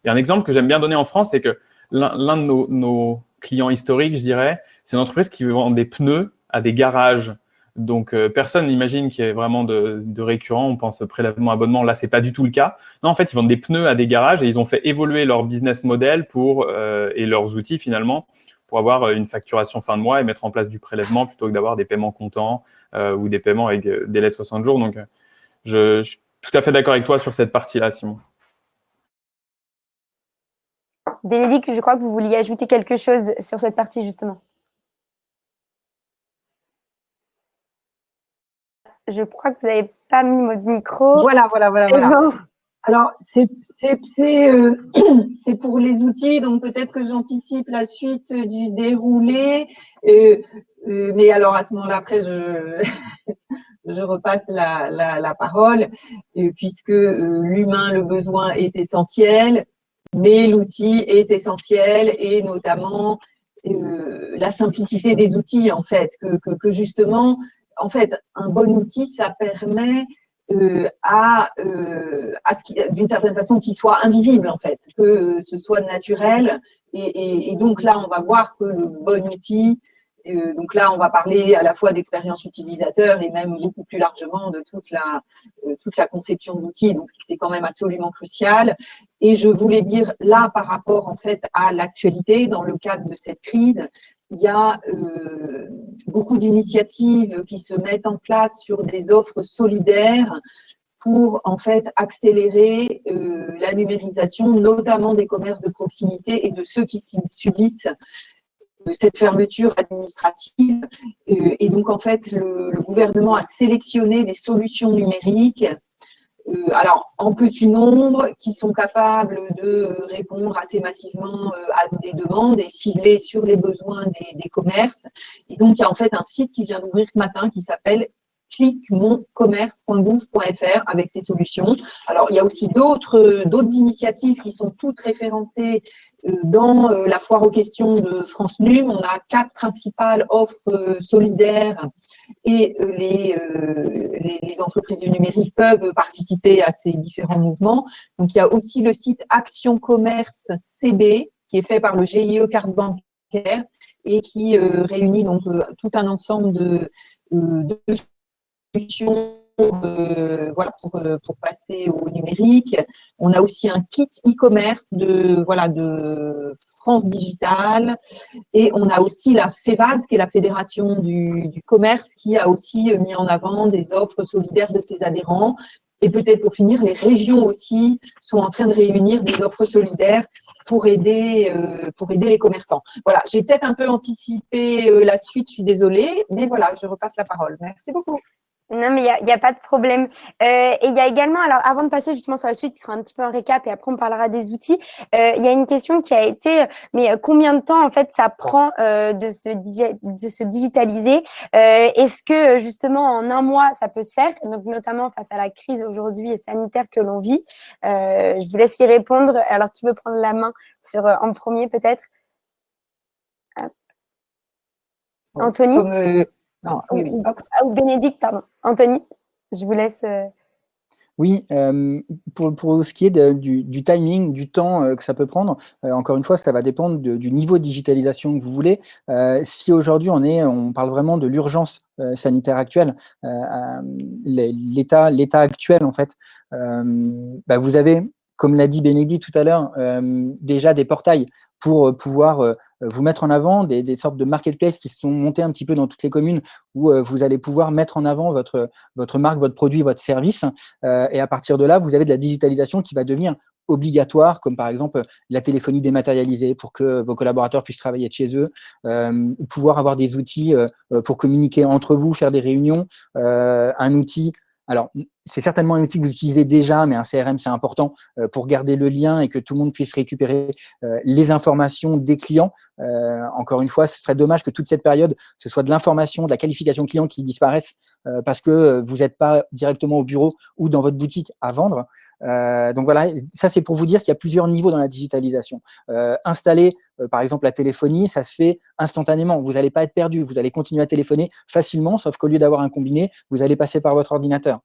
Et un exemple que j'aime bien donner en France, c'est que l'un de nos, nos, clients historiques, je dirais, c'est une entreprise qui vend des pneus à des garages donc, euh, personne n'imagine qu'il y ait vraiment de, de, récurrent. On pense prélèvement abonnement. Là, c'est pas du tout le cas. Non, en fait, ils vendent des pneus à des garages et ils ont fait évoluer leur business model pour euh, et leurs outils finalement pour avoir euh, une facturation fin de mois et mettre en place du prélèvement plutôt que d'avoir des paiements comptants ou des paiements avec délai de 60 jours. Donc, je, je suis tout à fait d'accord avec toi sur cette partie-là, Simon. Bénédicte, je crois que vous vouliez ajouter quelque chose sur cette partie justement. Je crois que vous n'avez pas mis votre micro. Voilà, voilà, voilà. voilà. Alors, euh, c'est pour les outils, donc peut-être que j'anticipe la suite du déroulé. Euh, euh, mais alors, à ce moment-là, après, je, je repasse la, la, la parole, puisque l'humain, le besoin est essentiel, mais l'outil est essentiel, et notamment la simplicité des outils, en fait, que, que, que justement, en fait, un bon outil, ça permet euh, à, euh, d'une certaine façon, qu'il soit invisible, en fait, que ce soit naturel. Et, donc là, on va voir que le bon outil, euh, donc là, on va parler à la fois d'expérience utilisateur et même beaucoup plus largement de toute la, toute la conception d'outils. Donc, c'est quand même absolument crucial. Et je voulais dire là, par rapport en fait à l'actualité, dans le cadre de cette crise, il y a euh, beaucoup d'initiatives qui se mettent en place sur des offres solidaires pour en fait accélérer euh, la numérisation, notamment des commerces de proximité et de ceux qui subissent euh, cette fermeture administrative. et donc en fait, le, le, gouvernement a sélectionné des solutions numériques euh, alors en petit nombre, qui sont capables de répondre assez massivement euh, à des demandes et cibler sur les besoins des, des commerces. Et donc, il y a en fait un site qui vient d'ouvrir ce matin qui s'appelle cliquemoncommerce.gouv.fr avec ces solutions. Alors, il y a aussi d'autres initiatives qui sont toutes référencées euh, dans la foire aux questions de France Num. On a quatre principales offres solidaires et euh, euh, les, entreprises du numérique peuvent participer à ces différents mouvements. Donc, il y a aussi le site Action Commerce CB qui est fait par le GIE Carte Bancaire et qui réunit donc tout un ensemble de solutions euh, voilà, pour, euh, pour, passer au numérique. On a aussi un kit e-commerce de, voilà, de France Digital. Et on a aussi la FEVAD, qui est la Fédération du, du commerce, qui a aussi mis en avant des offres solidaires de ses adhérents. Et peut-être pour finir, les régions aussi sont en train de réunir des offres solidaires pour aider, euh, pour aider les commerçants. Voilà, j'ai peut-être un peu anticipé la suite, je suis désolée, mais voilà, je repasse la parole. Merci beaucoup. Non, mais il n'y a, a, pas de problème. Euh, et il y a également, alors avant de passer justement sur la suite, qui sera un petit peu un récap et après on parlera des outils, euh, il y a une question qui a été, mais euh, combien de temps en fait ça prend euh, de, se de se digitaliser? Euh, Est-ce que justement en un mois ça peut se faire? Donc notamment face à la crise aujourd'hui sanitaire que l'on vit. Euh, je vous laisse y répondre. Alors qui veut prendre la main sur en premier peut-être? Anthony? Non, oui, Ou Bénédicte, pardon. Anthony, je vous laisse. Euh. Oui, euh, pour, pour, ce qui est du, du, timing, du temps euh, que ça peut prendre, encore une fois, ça va dépendre du niveau de digitalisation que vous voulez. si aujourd'hui on est, on parle vraiment de l'urgence sanitaire actuelle, l'état, l'état actuel en fait, bah, vous avez, comme l'a dit Bénédicte tout à l'heure, déjà des portails pour pouvoir euh, vous mettre en avant des, sortes de marketplaces qui se sont montés un petit peu dans toutes les communes où euh, vous allez pouvoir mettre en avant votre, votre marque, votre produit, votre service. Euh, et à partir de là, vous avez de la digitalisation qui va devenir obligatoire, comme par exemple la téléphonie dématérialisée pour que vos collaborateurs puissent travailler de chez eux, pouvoir avoir des outils pour communiquer entre vous, faire des réunions, un outil alors, c'est certainement un outil que vous utilisez déjà, mais un CRM, c'est important euh, pour garder le lien et que tout le monde puisse récupérer euh, les informations des clients. Euh, encore une fois, ce serait dommage que toute cette période, ce soit de l'information, de la qualification client qui disparaisse parce que vous n'êtes pas directement au bureau ou dans votre boutique à vendre. donc voilà, ça c'est pour vous dire qu'il y a plusieurs niveaux dans la digitalisation. installer par exemple, la téléphonie, ça se fait instantanément. Vous n'allez pas être perdu. Vous allez continuer à téléphoner facilement, sauf qu'au lieu d'avoir un combiné, vous allez passer par votre ordinateur.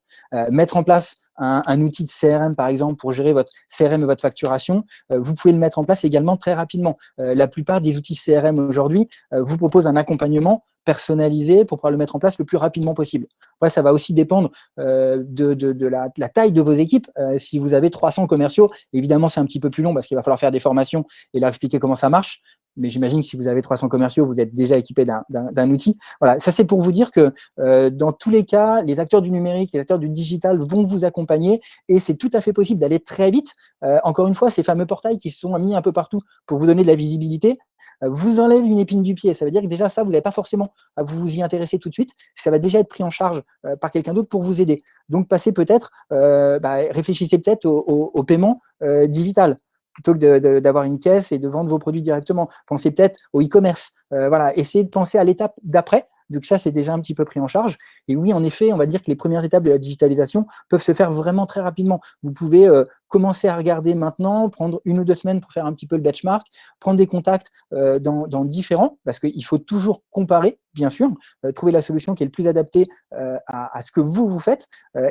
Euh, mettre en place un, outil de CRM, par exemple, pour gérer votre CRM et votre facturation, euh, vous pouvez le mettre en place également très rapidement. la plupart des outils CRM aujourd'hui vous proposent un accompagnement personnalisé pour pouvoir le mettre en place le plus rapidement possible. Ça va aussi dépendre euh, de, la, taille de vos équipes. Euh, si vous avez 300 commerciaux, évidemment, c'est un petit peu plus long parce qu'il va falloir faire des formations et leur expliquer comment ça marche. Mais j'imagine que si vous avez 300 commerciaux, vous êtes déjà équipé d'un outil. Voilà, ça c'est pour vous dire que euh, dans tous les cas, les acteurs du numérique, les acteurs du digital vont vous accompagner et c'est tout à fait possible d'aller très vite. encore une fois, ces fameux portails qui sont mis un peu partout pour vous donner de la visibilité, vous enlève une épine du pied. Ça veut dire que déjà ça, vous n'avez pas forcément à vous y intéresser tout de suite. Ça va déjà être pris en charge euh, par quelqu'un d'autre pour vous aider. Donc passez peut-être, euh, bah, réfléchissez peut-être au, paiement euh, digital plutôt que d'avoir une caisse et de vendre vos produits directement. Pensez peut-être au e-commerce. voilà, essayez de penser à l'étape d'après vu que ça, c'est déjà un petit peu pris en charge. Et oui, en effet, on va dire que les premières étapes de la digitalisation peuvent se faire vraiment très rapidement. Vous pouvez euh, commencer à regarder maintenant, prendre une ou deux semaines pour faire un petit peu le benchmark, prendre des contacts euh, dans, différents, parce qu'il faut toujours comparer, bien sûr, euh, trouver la solution qui est le plus adaptée à, ce que vous, vous faites.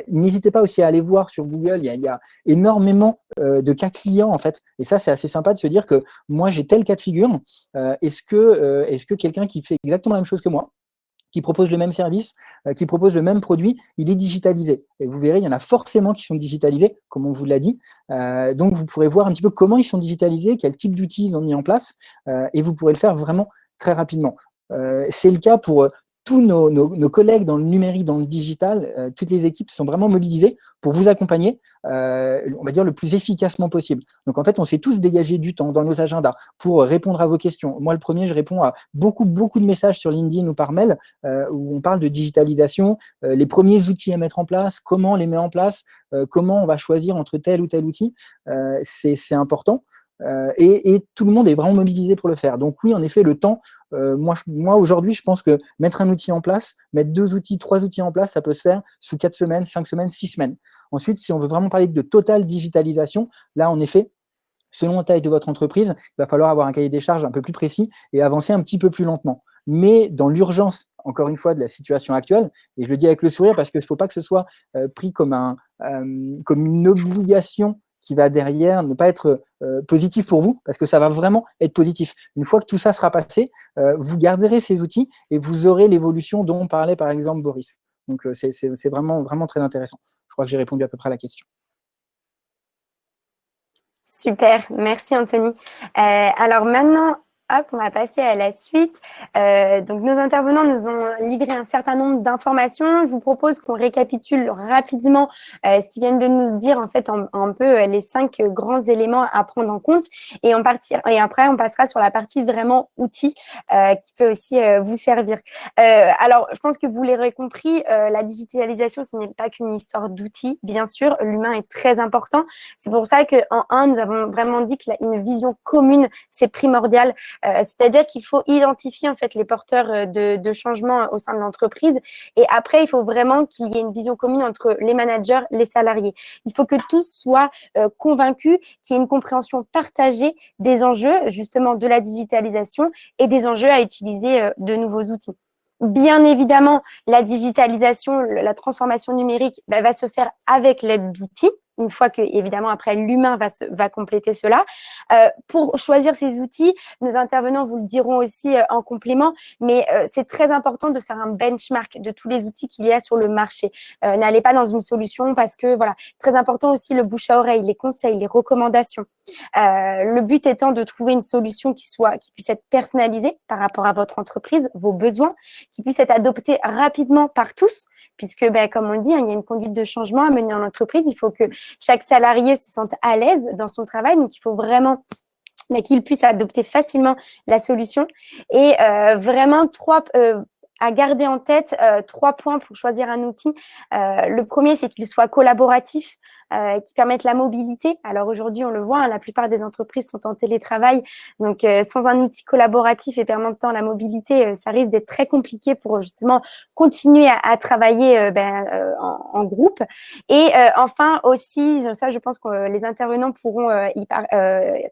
N'hésitez pas aussi à aller voir sur Google, il y a, il énormément de cas clients, en fait. Et ça, c'est assez sympa de se dire que moi, j'ai tel cas de figure. Est -ce que quelqu'un qui fait exactement la même chose que moi, qui propose le même service, euh, qui propose le même produit, il est digitalisé. Et vous verrez, il y en a forcément qui sont digitalisés, comme on vous l'a dit. Euh, donc, vous pourrez voir un petit peu comment ils sont digitalisés, quel type d'outils ils ont mis en place, euh, et vous pourrez le faire vraiment très rapidement. C'est le cas pour tous nos, collègues dans le numérique, dans le digital, euh, toutes les équipes sont vraiment mobilisées pour vous accompagner, euh, on va dire, le plus efficacement possible. Donc, en fait, on s'est tous dégagé du temps dans nos agendas pour répondre à vos questions. Moi, le premier, je réponds à beaucoup, beaucoup de messages sur LinkedIn ou par mail euh, où on parle de digitalisation, les premiers outils à mettre en place, comment les mettre en place, comment on va choisir entre tel ou tel outil. C'est important. Euh, et, tout le monde est vraiment mobilisé pour le faire. Donc oui, en effet, le temps, euh, moi, aujourd'hui, je pense que mettre un outil en place, mettre deux outils, trois outils en place, ça peut se faire sous quatre semaines, cinq semaines, six semaines. Ensuite, si on veut vraiment parler de totale digitalisation, là, en effet, selon la taille de votre entreprise, il va falloir avoir un cahier des charges un peu plus précis et avancer un petit peu plus lentement. Mais dans l'urgence, encore une fois, de la situation actuelle, et je le dis avec le sourire parce qu'il ne faut pas que ce soit euh, pris comme, un, comme une obligation qui va derrière ne pas être positif pour vous, parce que ça va vraiment être positif. Une fois que tout ça sera passé, vous garderez ces outils et vous aurez l'évolution dont parlait par exemple Boris. Donc c'est vraiment, vraiment très intéressant. Je crois que j'ai répondu à peu près à la question. Super, merci Anthony. alors maintenant, On va passer à la suite. Euh, donc, nos intervenants nous ont livré un certain nombre d'informations. Je vous propose qu'on récapitule rapidement euh, ce qu'ils viennent de nous dire, en fait, un peu euh, les cinq grands éléments à prendre en compte. Et, on partir, et après, on passera sur la partie vraiment outils qui peut aussi vous servir. alors, je pense que vous l'aurez compris, la digitalisation, ce n'est pas qu'une histoire d'outils, bien sûr. L'humain est très important. C'est pour ça qu'en un, nous avons vraiment dit qu'une vision commune, c'est primordial. Euh, c'est-à-dire qu'il faut identifier en fait les porteurs euh, de, de changement au sein de l'entreprise. Et après, il faut vraiment qu'il y ait une vision commune entre les managers, les salariés. Il faut que tous soient euh, convaincus qu'il y ait une compréhension partagée des enjeux justement de la digitalisation et des enjeux à utiliser de nouveaux outils. Bien évidemment, la digitalisation, la transformation numérique bah, va se faire avec l'aide d'outils une fois que, évidemment, après, l'humain va, va compléter cela. Euh, pour choisir ces outils, nos intervenants vous le diront aussi euh, en complément, mais euh, c'est très important de faire un benchmark de tous les outils qu'il y a sur le marché. N'allez pas dans une solution parce que, voilà, très important aussi le bouche à oreille, les conseils, les recommandations. le but étant de trouver une solution qui soit, qui puisse être personnalisée par rapport à votre entreprise, vos besoins, qui puisse être adoptée rapidement par tous, puisque, ben, comme on le dit, hein, il y a une conduite de changement à mener en entreprise. Il faut que chaque salarié se sente à l'aise dans son travail. Donc, il faut vraiment mais qu'il puisse adopter facilement la solution. Et euh, vraiment, trois, euh, à garder en tête euh, trois points pour choisir un outil. Euh, le premier, c'est qu'il soit collaboratif, euh, qui permette la mobilité. Alors aujourd'hui, on le voit, hein, la plupart des entreprises sont en télétravail, donc euh, sans un outil collaboratif et permettant la mobilité, euh, ça risque d'être très compliqué pour justement continuer à, à travailler ben, en, en, groupe. Et enfin aussi, ça, je pense que les intervenants pourront y par,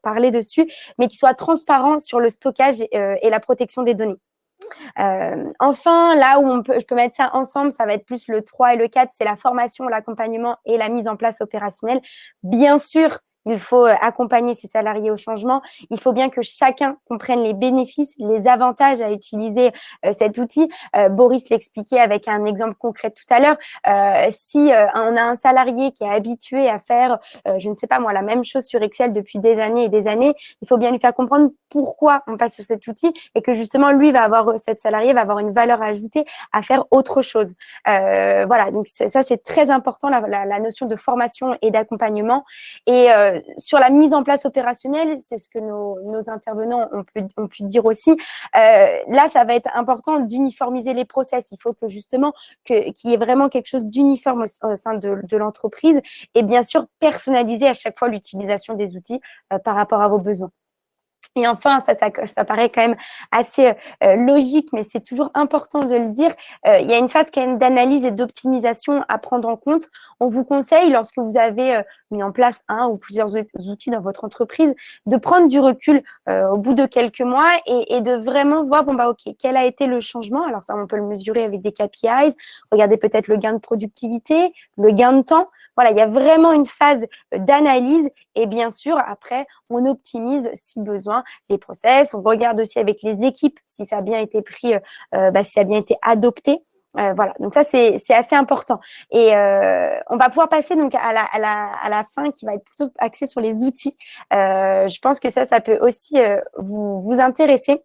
parler dessus, mais qu'il soit transparent sur le stockage et la protection des données. Euh, enfin, là où on peut, je peux mettre ça ensemble, ça va être plus le 3 et le 4, c'est la formation, l'accompagnement et la mise en place opérationnelle. Bien sûr, il faut euh, accompagner ses salariés au changement. Il faut bien que chacun comprenne les bénéfices, les avantages à utiliser euh, cet outil. Euh, Boris l'expliquait avec un exemple concret tout à l'heure. si on a un salarié qui est habitué à faire, je ne sais pas moi, la même chose sur Excel depuis des années et des années, il faut bien lui faire comprendre pourquoi on passe sur cet outil et que justement lui va avoir, cette salarié va avoir une valeur ajoutée à faire autre chose. voilà, donc ça c'est très important la, la, la, notion de formation et d'accompagnement et sur la mise en place opérationnelle, c'est ce que nos, intervenants ont pu, ont pu, dire aussi. Euh, là, ça va être important d'uniformiser les process. Il faut que justement qu'il y ait vraiment quelque chose d'uniforme au, sein de, l'entreprise et bien sûr personnaliser à chaque fois l'utilisation des outils euh, par rapport à vos besoins. Et enfin, ça, ça, ça, paraît quand même assez euh, logique, mais c'est toujours important de le dire. Euh, il y a une phase quand même d'analyse et d'optimisation à prendre en compte. On vous conseille, lorsque vous avez euh, mis en place un ou plusieurs outils dans votre entreprise, de prendre du recul au bout de quelques mois et, et, de vraiment voir, bon, bah, OK, quel a été le changement? Alors ça, on peut le mesurer avec des KPIs. Regardez peut-être le gain de productivité, le gain de temps. Voilà, il y a vraiment une phase d'analyse et bien sûr, après, on optimise si besoin les process. On regarde aussi avec les équipes si ça a bien été pris, euh, bah, si ça a bien été adopté. Euh, voilà, donc ça c'est assez important. Et euh, on va pouvoir passer donc à la, à, la, à la fin qui va être plutôt axée sur les outils. Euh, je pense que ça, ça peut aussi euh, vous, vous intéresser.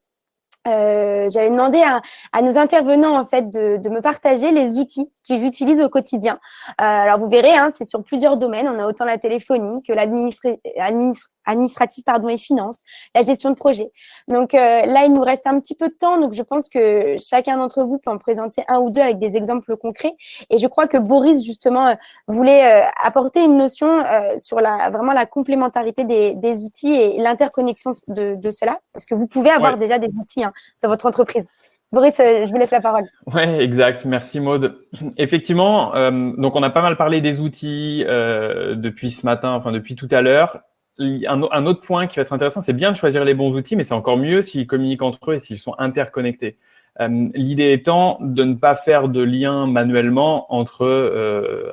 Euh, j'avais demandé à, à, nos intervenants en fait de, de me partager les outils qu'ils utilisent au quotidien. Euh, alors vous verrez, hein, c'est sur plusieurs domaines. On a autant la téléphonie que l'administration administrative pardon, et finance, la gestion de projet. Donc euh, là, il nous reste un petit peu de temps, donc je pense que chacun d'entre vous peut en présenter un ou deux avec des exemples concrets. Et je crois que Boris, justement, euh, voulait euh, apporter une notion sur la, vraiment la complémentarité des, des outils et l'interconnexion de, de, cela, parce que vous pouvez avoir déjà des outils hein, dans votre entreprise. Boris, je vous laisse la parole. Oui, exact. Merci Maude. Effectivement, euh, donc on a pas mal parlé des outils euh, depuis ce matin, enfin depuis tout à l'heure un, autre point qui va être intéressant, c'est bien de choisir les bons outils, mais c'est encore mieux s'ils communiquent entre eux et s'ils sont interconnectés. L'idée étant de ne pas faire de lien manuellement entre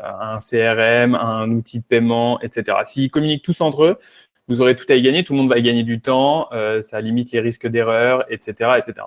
un CRM, un outil de paiement, etc. S'ils communiquent tous entre eux, vous aurez tout à y gagner, tout le monde va y gagner du temps, ça limite les risques d'erreur, etc. etc.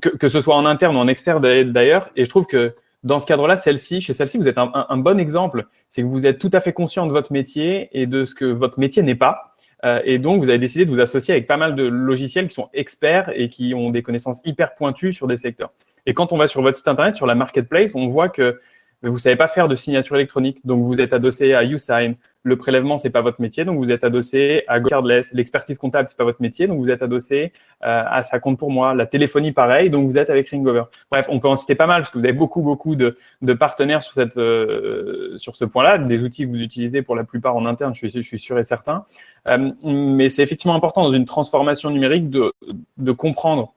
Que, ce soit en interne ou en externe d'ailleurs, et je trouve que dans ce cadre-là, celle-ci, chez celle-ci, vous êtes un, bon exemple. C'est que vous êtes tout à fait conscient de votre métier et de ce que votre métier n'est pas. Euh, et donc, vous avez décidé de vous associer avec pas mal de logiciels qui sont experts et qui ont des connaissances hyper pointues sur des secteurs. Et quand on va sur votre site internet, sur la marketplace, on voit que vous savez pas faire de signature électronique, donc vous êtes adossé à YouSign. Le prélèvement, c'est pas votre métier, donc vous êtes adossé à GoCardless. L'expertise comptable, c'est pas votre métier, donc vous êtes adossé euh, à ça compte pour moi. La téléphonie, pareil, donc vous êtes avec Ringover. Bref, on peut en citer pas mal parce que vous avez beaucoup, beaucoup de, de partenaires sur cette, euh, sur ce point-là, des outils que vous utilisez pour la plupart en interne, je suis, je suis sûr et certain. Euh, mais c'est effectivement important dans une transformation numérique de, de comprendre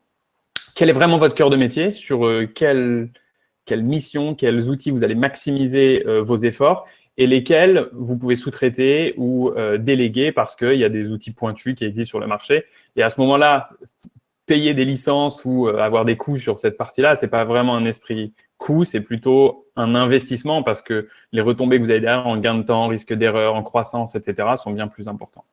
quel est vraiment votre cœur de métier, sur euh, quel quelles missions, quels outils vous allez maximiser euh, vos efforts et lesquels vous pouvez sous-traiter ou euh, déléguer parce qu'il y a des outils pointus qui existent sur le marché. Et à ce moment-là, payer des licences ou euh, avoir des coûts sur cette partie-là, c'est pas vraiment un esprit coût, c'est plutôt un investissement parce que les retombées que vous avez derrière en gain de temps, risque d'erreur, en croissance, etc. sont bien plus importants.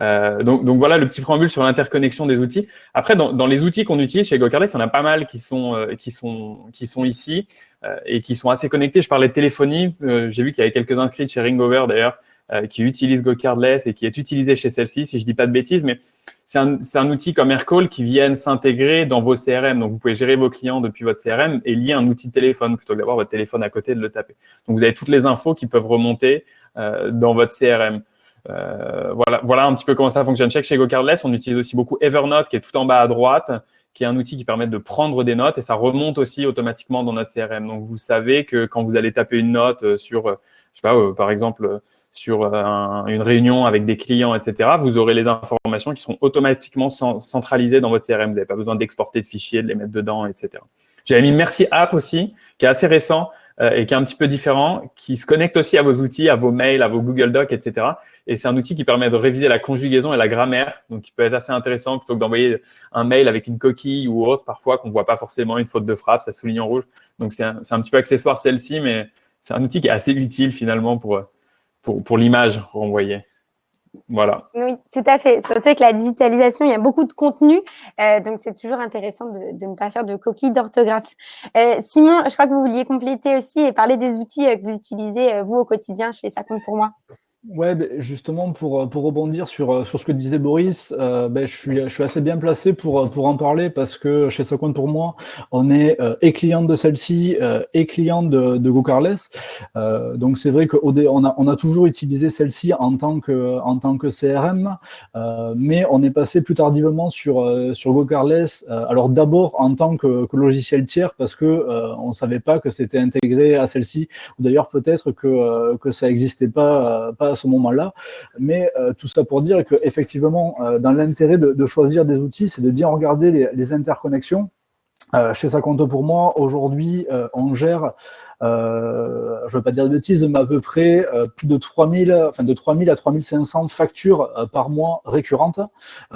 Euh, donc, donc, voilà le petit préambule sur l'interconnexion des outils. Après, dans, dans les outils qu'on utilise chez GoCardless, il y en a pas mal qui sont, euh, qui sont, qui sont ici euh, et qui sont assez connectés. Je parlais de téléphonie. Euh, j'ai vu qu'il y avait quelques inscrits chez Ringover d'ailleurs qui utilisent GoCardless et qui est utilisé chez celle-ci, si je dis pas de bêtises, mais c'est un, un, outil comme Aircall qui viennent s'intégrer dans vos CRM. Donc, vous pouvez gérer vos clients depuis votre CRM et lier un outil de téléphone plutôt que d'avoir votre téléphone à côté de le taper. Donc, vous avez toutes les infos qui peuvent remonter dans votre CRM. Euh, voilà, voilà un petit peu comment ça fonctionne. Chez GoCardless, on utilise aussi beaucoup Evernote, qui est tout en bas à droite, qui est un outil qui permet de prendre des notes et ça remonte aussi automatiquement dans notre CRM. Donc, vous savez que quand vous allez taper une note euh, sur, euh, je sais pas, par exemple, sur une réunion avec des clients, etc., vous aurez les informations qui seront automatiquement centralisées dans votre CRM. Vous n'avez pas besoin d'exporter de fichiers, de les mettre dedans, etc. J'avais mis Merci App aussi, qui est assez récent, et qui est un petit peu différent, qui se connecte aussi à vos outils, à vos mails, à vos Google Docs, etc. Et c'est un outil qui permet de réviser la conjugaison et la grammaire, donc qui peut être assez intéressant plutôt que d'envoyer un mail avec une coquille ou autre, parfois qu'on voit pas forcément une faute de frappe, ça souligne en rouge. Donc c'est un, un, petit peu accessoire celle-ci, mais c'est un outil qui est assez utile finalement pour, pour, pour l'image renvoyée. Voilà. Oui, tout à fait. Surtout avec la digitalisation, il y a beaucoup de contenu, euh, donc c'est toujours intéressant de, ne pas faire de coquilles d'orthographe. Euh, Simon, je crois que vous vouliez compléter aussi et parler des outils euh, que vous utilisez, vous, au quotidien chez Ça compte pour moi. Ouais, ben, justement, pour, pour rebondir sur, euh, sur ce que disait Boris, euh, ben, je, suis, je suis assez bien placé pour, pour en parler parce que chez Socon pour moi, on est euh, et client de celle-ci euh, et client de, de GoCarless. Euh, donc c'est vrai qu'on a, on a toujours utilisé celle-ci en, tant que, en tant que CRM, mais on est passé plus tardivement sur, sur GoCarless. alors d'abord en tant que, logiciel tiers parce que on savait pas que c'était intégré à celle-ci, ou d'ailleurs peut-être que, que ça n'existait pas à ce moment-là. Mais euh, tout ça pour dire qu'effectivement, euh, dans l'intérêt de, choisir des outils, c'est de bien regarder les interconnexions. Euh, chez Ça compte pour moi, aujourd'hui, euh, on gère, euh, je ne veux pas dire de bêtises, mais à peu près plus de 3000, enfin de 3000 à 3500 factures par mois récurrentes.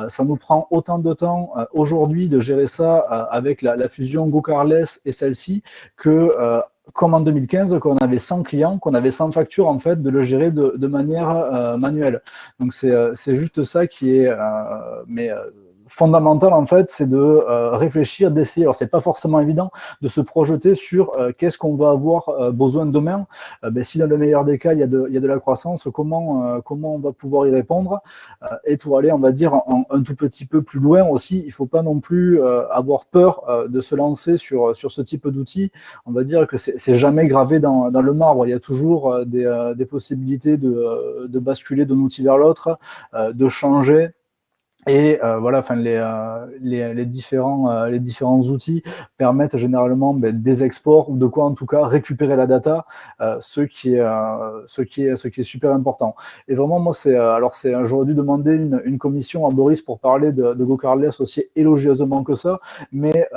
ça nous prend autant de temps aujourd'hui de gérer ça avec la, fusion GoCarless et celle-ci que comme en 2015, qu'on avait 100 clients, qu'on avait 100 factures, en fait, de le gérer de, de manière manuelle. Donc, c'est juste ça qui est... Mais fondamental, en fait, c'est de euh, réfléchir, d'essayer. Alors, c'est pas forcément évident de se projeter sur euh, qu'est-ce qu'on va avoir euh, besoin demain. Ben, si dans le meilleur des cas, il y a de, il y a de la croissance, comment, comment on va pouvoir y répondre? Et pour aller, on va dire, en, un tout petit peu plus loin aussi, il faut pas non plus avoir peur de se lancer sur, sur ce type d'outils. On va dire que c'est jamais gravé dans, dans le marbre. Il y a toujours des, des possibilités de, de basculer d'un outil vers l'autre, de changer, et euh, voilà, enfin les, euh, les, les, différents euh, les différents outils permettent généralement ben, des exports ou de quoi en tout cas récupérer la data, euh, ce qui est euh, ce qui est ce qui est super important. Et vraiment moi c'est alors c'est j'aurais dû demander une, une, commission à Boris pour parler de, de GoCardless aussi élogieusement que ça, mais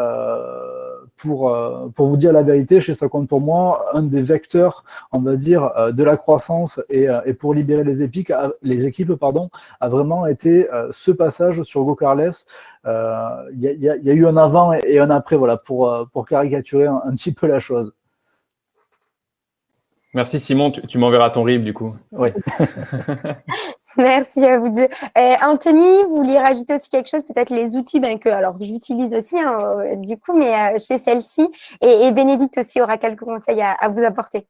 pour, pour vous dire la vérité, chez ça compte pour moi, un des vecteurs, on va dire, de la croissance et, et pour libérer les, épiques, les équipes pardon, a vraiment été ce passage sur GoCarless. Il y, y, a eu un avant et un après, voilà, pour, pour caricaturer un, petit peu la chose. Merci Simon, tu, m'enverras ton RIB du coup. Oui. Merci à vous deux. Euh, Anthony, vous vouliez rajouter aussi quelque chose, peut-être les outils ben, que alors j'utilise aussi hein, euh, du coup, mais euh, chez celle-ci. Et, Bénédicte aussi aura quelques conseils à, vous apporter.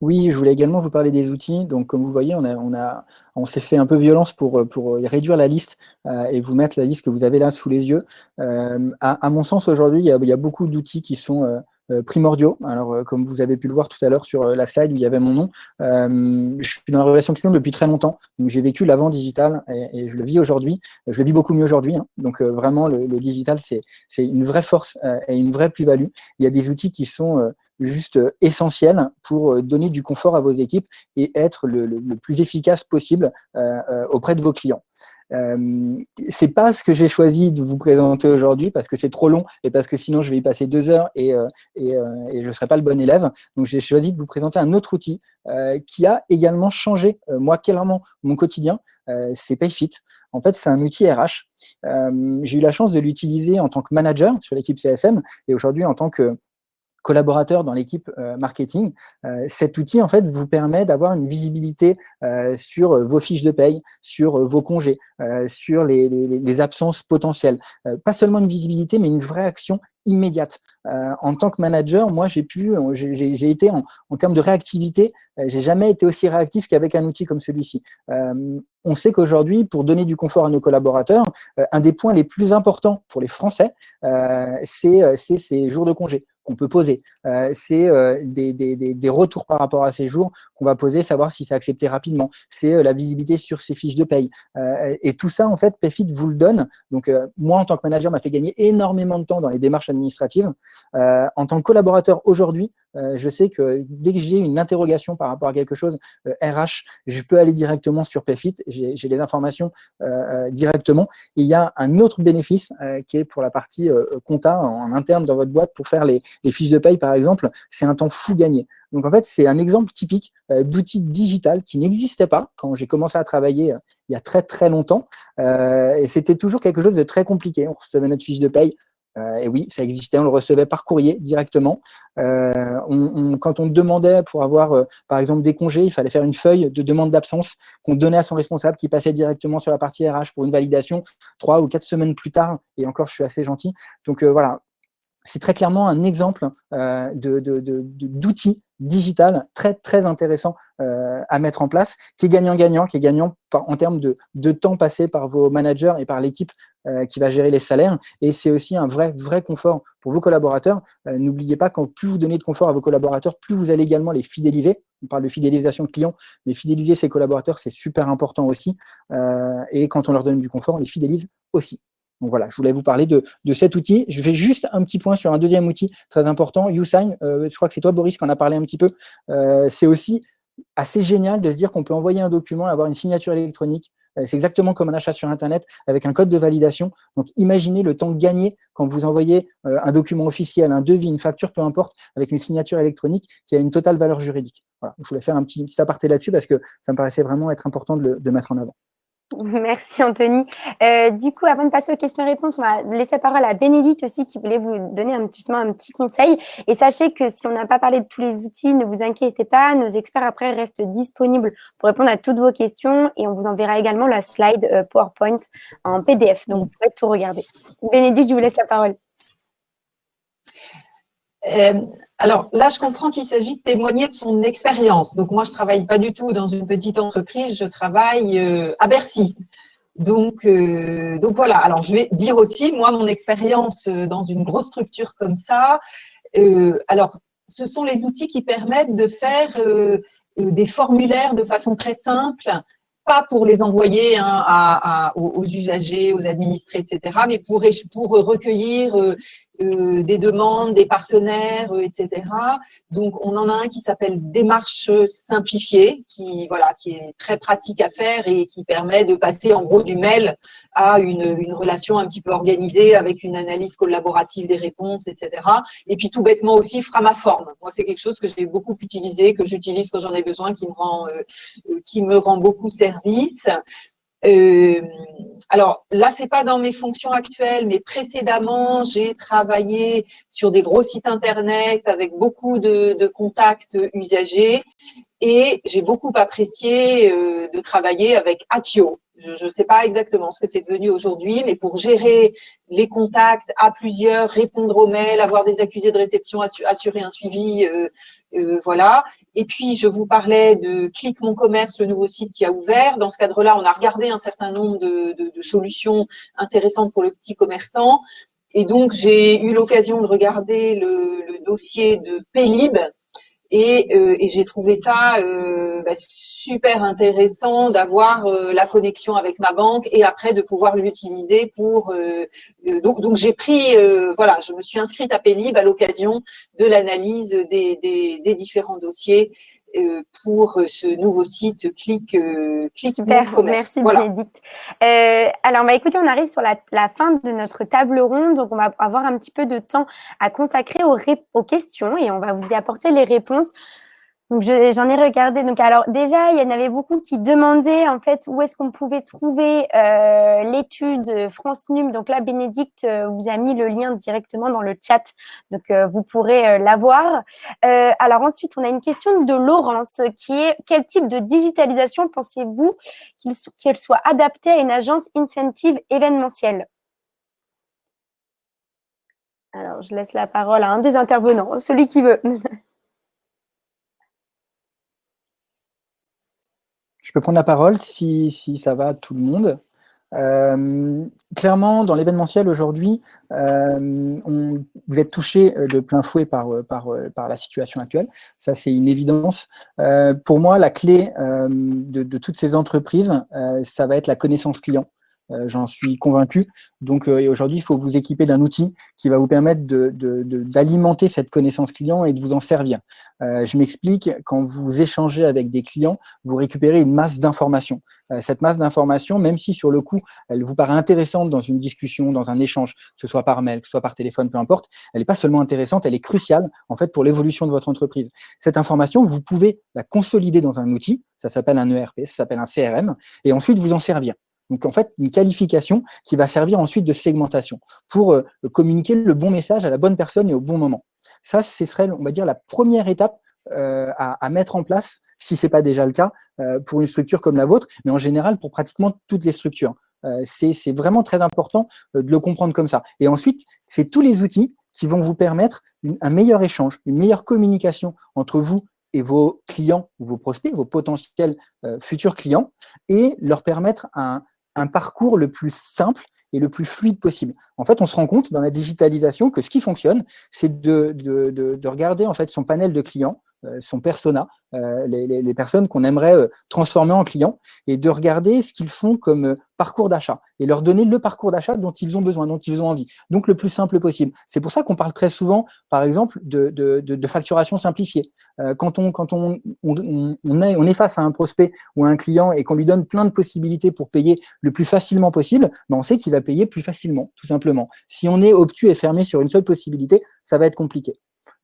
Oui, je voulais également vous parler des outils. Donc, comme vous voyez, on, a, on, a, on s'est fait un peu violence pour, pour réduire la liste et vous mettre la liste que vous avez là sous les yeux. À, mon sens, aujourd'hui, il, y a beaucoup d'outils qui sont euh, primordiaux. Alors, euh, comme vous avez pu le voir tout à l'heure sur euh, la slide où il y avait mon nom, je suis dans la relation client depuis très longtemps. J'ai vécu l'avant digital et, je le vis aujourd'hui. Je le vis beaucoup mieux aujourd'hui. Hein. Donc, vraiment, le, digital, c'est une vraie force et une vraie plus-value. Il y a des outils qui sont juste essentiels pour donner du confort à vos équipes et être le, plus efficace possible auprès de vos clients. Euh, c'est pas ce que j'ai choisi de vous présenter aujourd'hui parce que c'est trop long et parce que sinon je vais y passer deux heures et, euh, euh, et, je ne serai pas le bon élève. Donc j'ai choisi de vous présenter un autre outil qui a également changé, moi, clairement, mon quotidien. c'est Payfit. En fait, c'est un outil RH. j'ai eu la chance de l'utiliser en tant que manager sur l'équipe CSM et aujourd'hui en tant que collaborateurs dans l'équipe euh, marketing. Euh, cet outil, en fait, vous permet d'avoir une visibilité euh, sur vos fiches de paye, sur vos congés, sur les, absences potentielles. pas seulement une visibilité, mais une vraie action immédiate. en tant que manager, moi, j'ai pu, j'ai été en, en, termes de réactivité, j'ai jamais été aussi réactif qu'avec un outil comme celui-ci. on sait qu'aujourd'hui, pour donner du confort à nos collaborateurs, un des points les plus importants pour les Français, c'est ces jours de congé qu'on peut poser. Euh, c'est euh, des, des, des, retours par rapport à ces jours qu'on va poser, savoir si c'est accepté rapidement. C'est euh, la visibilité sur ces fiches de paye. et tout ça, en fait, Payfit vous le donne. Donc, moi, en tant que manager, m'a fait gagner énormément de temps dans les démarches administratives. en tant que collaborateur, aujourd'hui, euh, je sais que dès que j'ai une interrogation par rapport à quelque chose RH, euh, je peux aller directement sur Payfit, j'ai les informations euh, directement. Il y a un autre bénéfice qui est pour la partie compta en, interne dans votre boîte pour faire les, fiches de paye, par exemple, c'est un temps fou gagné. Donc en fait, c'est un exemple typique d'outil digital qui n'existait pas quand j'ai commencé à travailler il y a très très longtemps. et c'était toujours quelque chose de très compliqué. On recevait notre fiche de paye euh, et oui, ça existait, on le recevait par courrier directement. Euh, quand on demandait pour avoir, euh, par exemple, des congés, il fallait faire une feuille de demande d'absence qu'on donnait à son responsable qui passait directement sur la partie RH pour une validation trois ou quatre semaines plus tard. Et encore, je suis assez gentil. Donc voilà, c'est très clairement un exemple d'outils digital très très intéressant euh, à mettre en place, qui est gagnant-gagnant, qui est gagnant en termes de, temps passé par vos managers et par l'équipe euh, qui va gérer les salaires. Et c'est aussi un vrai vrai confort pour vos collaborateurs. Euh, n'oubliez pas qu'en plus vous donnez de confort à vos collaborateurs, plus vous allez également les fidéliser. On parle de fidélisation de clients, mais fidéliser ses collaborateurs, c'est super important aussi. et quand on leur donne du confort, on les fidélise aussi. Donc voilà, je voulais vous parler de, cet outil. Je fais juste un petit point sur un deuxième outil très important, YouSign. Euh, je crois que c'est toi, Boris, qui en a parlé un petit peu. Euh, c'est aussi assez génial de se dire qu'on peut envoyer un document et avoir une signature électronique. Euh, c'est exactement comme un achat sur Internet avec un code de validation. Donc, imaginez le temps gagné quand vous envoyez un document officiel, un devis, une facture, peu importe, avec une signature électronique qui a une totale valeur juridique. Voilà, je voulais faire un petit, aparté là-dessus parce que ça me paraissait vraiment être important de le mettre en avant. Merci Anthony. Euh, du coup, avant de passer aux questions-réponses, on va laisser la parole à Bénédicte aussi qui voulait vous donner un, justement un petit conseil. Et sachez que si on n'a pas parlé de tous les outils, ne vous inquiétez pas, nos experts après restent disponibles pour répondre à toutes vos questions et on vous enverra également la slide euh, PowerPoint en PDF. Donc, vous pouvez tout regarder. Bénédicte, je vous laisse la parole. Euh, alors là, je comprends qu'il s'agit de témoigner de son expérience. Donc moi, je travaille pas du tout dans une petite entreprise, je travaille euh, à Bercy. Donc, euh, donc voilà. Alors je vais dire aussi, moi, mon expérience dans une grosse structure comme ça. alors, ce sont les outils qui permettent de faire des formulaires de façon très simple, pas pour les envoyer hein, aux, usagers, aux administrés, etc., mais pour, pour recueillir euh, des demandes, des partenaires, etc. Donc, on en a un qui s'appelle Démarche simplifiée, qui, voilà, qui est très pratique à faire et qui permet de passer en gros du mail à une, une relation un petit peu organisée avec une analyse collaborative des réponses, etc. Et puis, tout bêtement aussi, Framaform. Moi, c'est quelque chose que j'ai beaucoup utilisé, que j'utilise quand j'en ai besoin, qui me rend, qui me rend beaucoup service. Euh, alors là, c'est pas dans mes fonctions actuelles, mais précédemment, j'ai travaillé sur des gros sites internet avec beaucoup de, contacts usagers et j'ai beaucoup apprécié euh, de travailler avec Akio. Je ne sais pas exactement ce que c'est devenu aujourd'hui, mais pour gérer les contacts à plusieurs, répondre aux mails, avoir des accusés de réception, assurer un suivi, euh, euh, voilà. Et puis, je vous parlais de Click Mon Commerce, le nouveau site qui a ouvert. Dans ce cadre-là, on a regardé un certain nombre de, de, de solutions intéressantes pour le petit commerçant. Et donc, j'ai eu l'occasion de regarder le, le, dossier de Paylib, et, euh, et j'ai trouvé ça euh, bah, super intéressant d'avoir euh, la connexion avec ma banque et après de pouvoir l'utiliser pour. Donc, donc j'ai pris, voilà, je me suis inscrite à Pélib à l'occasion de l'analyse des, des, des, différents dossiers pour ce nouveau site Click, euh, Click Super, merci voilà. Bénédicte. Euh, alors, bah, écoutez, on arrive sur la, la, fin de notre table ronde, donc on va avoir un petit peu de temps à consacrer aux, aux questions et on va vous y apporter les réponses. Donc, j'en ai regardé. Donc, alors, déjà, il y en avait beaucoup qui demandaient, en fait, où est-ce qu'on pouvait trouver euh, l'étude France Num. Donc là, Bénédicte euh, vous a mis le lien directement dans le chat. Donc, euh, vous pourrez euh, l'avoir. alors, ensuite, on a une question de Laurence qui est quel type de digitalisation pensez-vous qu'elle qu soit adaptée à une agence incentive événementielle? Alors, je laisse la parole à un des intervenants, celui qui veut. Je peux prendre la parole si, si ça va tout le monde. Euh, clairement, dans l'événementiel aujourd'hui, euh, vous êtes touché de plein fouet par, par, par la situation actuelle. Ça, c'est une évidence. Euh, pour moi, la clé euh, de, toutes ces entreprises, euh, ça va être la connaissance client. Euh, j'en suis convaincu. Donc euh, aujourd'hui, il faut vous équiper d'un outil qui va vous permettre d'alimenter cette connaissance client et de vous en servir. Euh, je m'explique, quand vous échangez avec des clients, vous récupérez une masse d'informations. cette masse d'informations, même si sur le coup, elle vous paraît intéressante dans une discussion, dans un échange, que ce soit par mail, que ce soit par téléphone, peu importe, elle n'est pas seulement intéressante, elle est cruciale en fait pour l'évolution de votre entreprise. Cette information, vous pouvez la consolider dans un outil, ça s'appelle un ERP, ça s'appelle un CRM, et ensuite vous en servir. Donc, en fait, une qualification qui va servir ensuite de segmentation pour euh, communiquer le bon message à la bonne personne et au bon moment. Ça, ce serait, on va dire, la première étape euh, à, mettre en place, si ce n'est pas déjà le cas, euh, pour une structure comme la vôtre, mais en général pour pratiquement toutes les structures. C'est vraiment très important de le comprendre comme ça. Et ensuite, c'est tous les outils qui vont vous permettre un meilleur échange, une meilleure communication entre vous et vos clients vos prospects, vos potentiels futurs clients, et leur permettre un, un parcours le plus simple et le plus fluide possible. En fait, on se rend compte dans la digitalisation que ce qui fonctionne, c'est de, de, de, de, regarder en fait son panel de clients, son persona, euh, les, personnes qu'on aimerait euh, transformer en clients, et de regarder ce qu'ils font comme euh, parcours d'achat, et leur donner le parcours d'achat dont ils ont besoin, dont ils ont envie. Donc, le plus simple possible. C'est pour ça qu'on parle très souvent, par exemple, de, facturation simplifiée. Euh, quand on est face à un prospect ou à un client et qu'on lui donne plein de possibilités pour payer le plus facilement possible, ben on sait qu'il va payer plus facilement, tout simplement. Si on est obtus et fermé sur une seule possibilité, ça va être compliqué.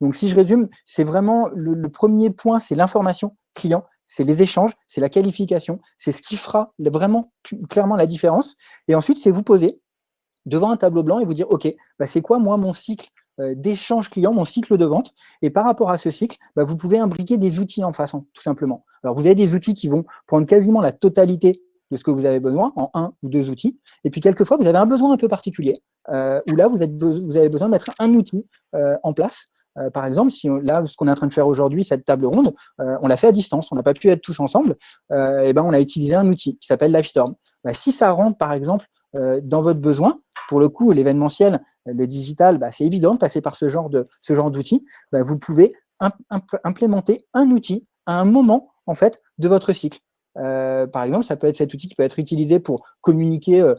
Donc, si je résume, c'est vraiment le, premier point, c'est l'information client, c'est les échanges, c'est la qualification, c'est ce qui fera vraiment clairement la différence. Et ensuite, c'est vous poser devant un tableau blanc et vous dire, OK, bah c'est quoi moi mon cycle euh, d'échange client, mon cycle de vente? Et par rapport à ce cycle, bah, vous pouvez imbriquer des outils en façon, tout simplement. Alors, vous avez des outils qui vont prendre quasiment la totalité de ce que vous avez besoin en un ou deux outils. Et puis, quelquefois, vous avez un besoin un peu particulier, euh, où là, vous, avez besoin de mettre un outil euh, en place euh, par exemple, si là, ce qu'on est en train de faire aujourd'hui, cette table ronde, euh, on l'a fait à distance, on n'a pas pu être tous ensemble, euh, et ben on a utilisé un outil qui s'appelle Livestorm. Bah, si ça rentre, par exemple, dans votre besoin, pour le coup, l'événementiel, le digital, bah, c'est évident de passer par ce genre d'outil. Bah, vous pouvez imp implémenter un outil à un moment en fait de votre cycle. Par exemple, ça peut être cet outil qui peut être utilisé pour communiquer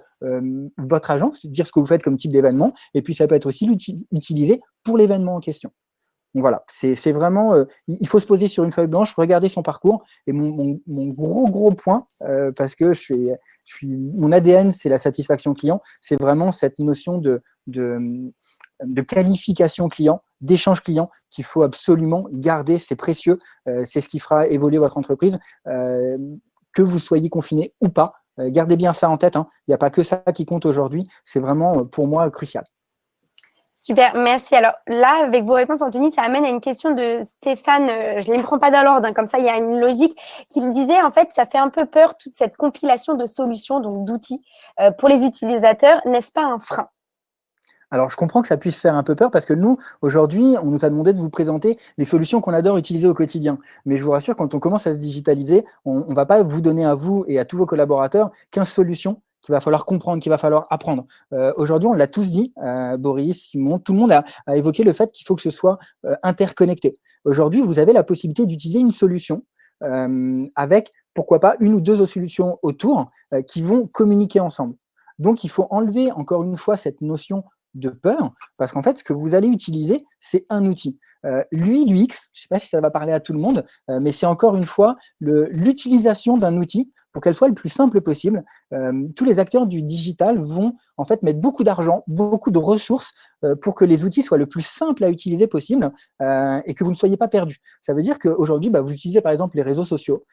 votre agence, dire ce que vous faites comme type d'événement, et puis ça peut être aussi utilisé pour l'événement en question. Donc voilà, c'est vraiment, il faut se poser sur une feuille blanche, regarder son parcours. Et mon, gros, gros point, parce que je suis, mon ADN, c'est la satisfaction client, c'est vraiment cette notion de, qualification client, d'échange client qu'il faut absolument garder, c'est précieux, c'est ce qui fera évoluer votre entreprise, que vous soyez confiné ou pas. gardez bien ça en tête, hein. il n'y a pas que ça qui compte aujourd'hui, c'est vraiment pour moi crucial. Super, merci. Alors là, avec vos réponses, Anthony, ça amène à une question de Stéphane, euh, je ne les prends pas dans l'ordre, hein, comme ça il y a une logique, qu'il disait en fait, ça fait un peu peur toute cette compilation de solutions, donc d'outils euh, pour les utilisateurs, n'est-ce pas un frein? Alors, je comprends que ça puisse faire un peu peur parce que nous, aujourd'hui, on nous a demandé de vous présenter les solutions qu'on adore utiliser au quotidien. Mais je vous rassure, quand on commence à se digitaliser, on ne va pas vous donner à vous et à tous vos collaborateurs 15 solutions qu'il va falloir comprendre, qu'il va falloir apprendre. Euh, aujourd'hui, on l'a tous dit, euh, Boris, Simon, tout le monde a, évoqué le fait qu'il faut que ce soit euh, interconnecté. Aujourd'hui, vous avez la possibilité d'utiliser une solution avec, pourquoi pas, une ou deux solutions autour qui vont communiquer ensemble. Donc, il faut enlever, encore une fois, cette notion de peur, parce qu'en fait, ce que vous allez utiliser, c'est un outil. L'UI, l'UX, je ne sais pas si ça va parler à tout le monde, mais c'est encore une fois l'utilisation d'un outil pour qu'elle soit le plus simple possible. Euh, tous les acteurs du digital vont en fait mettre beaucoup d'argent, beaucoup de ressources euh, pour que les outils soient le plus simples à utiliser possible euh, et que vous ne soyez pas perdu. Ça veut dire qu'aujourd'hui, bah, vous utilisez par exemple les réseaux sociaux,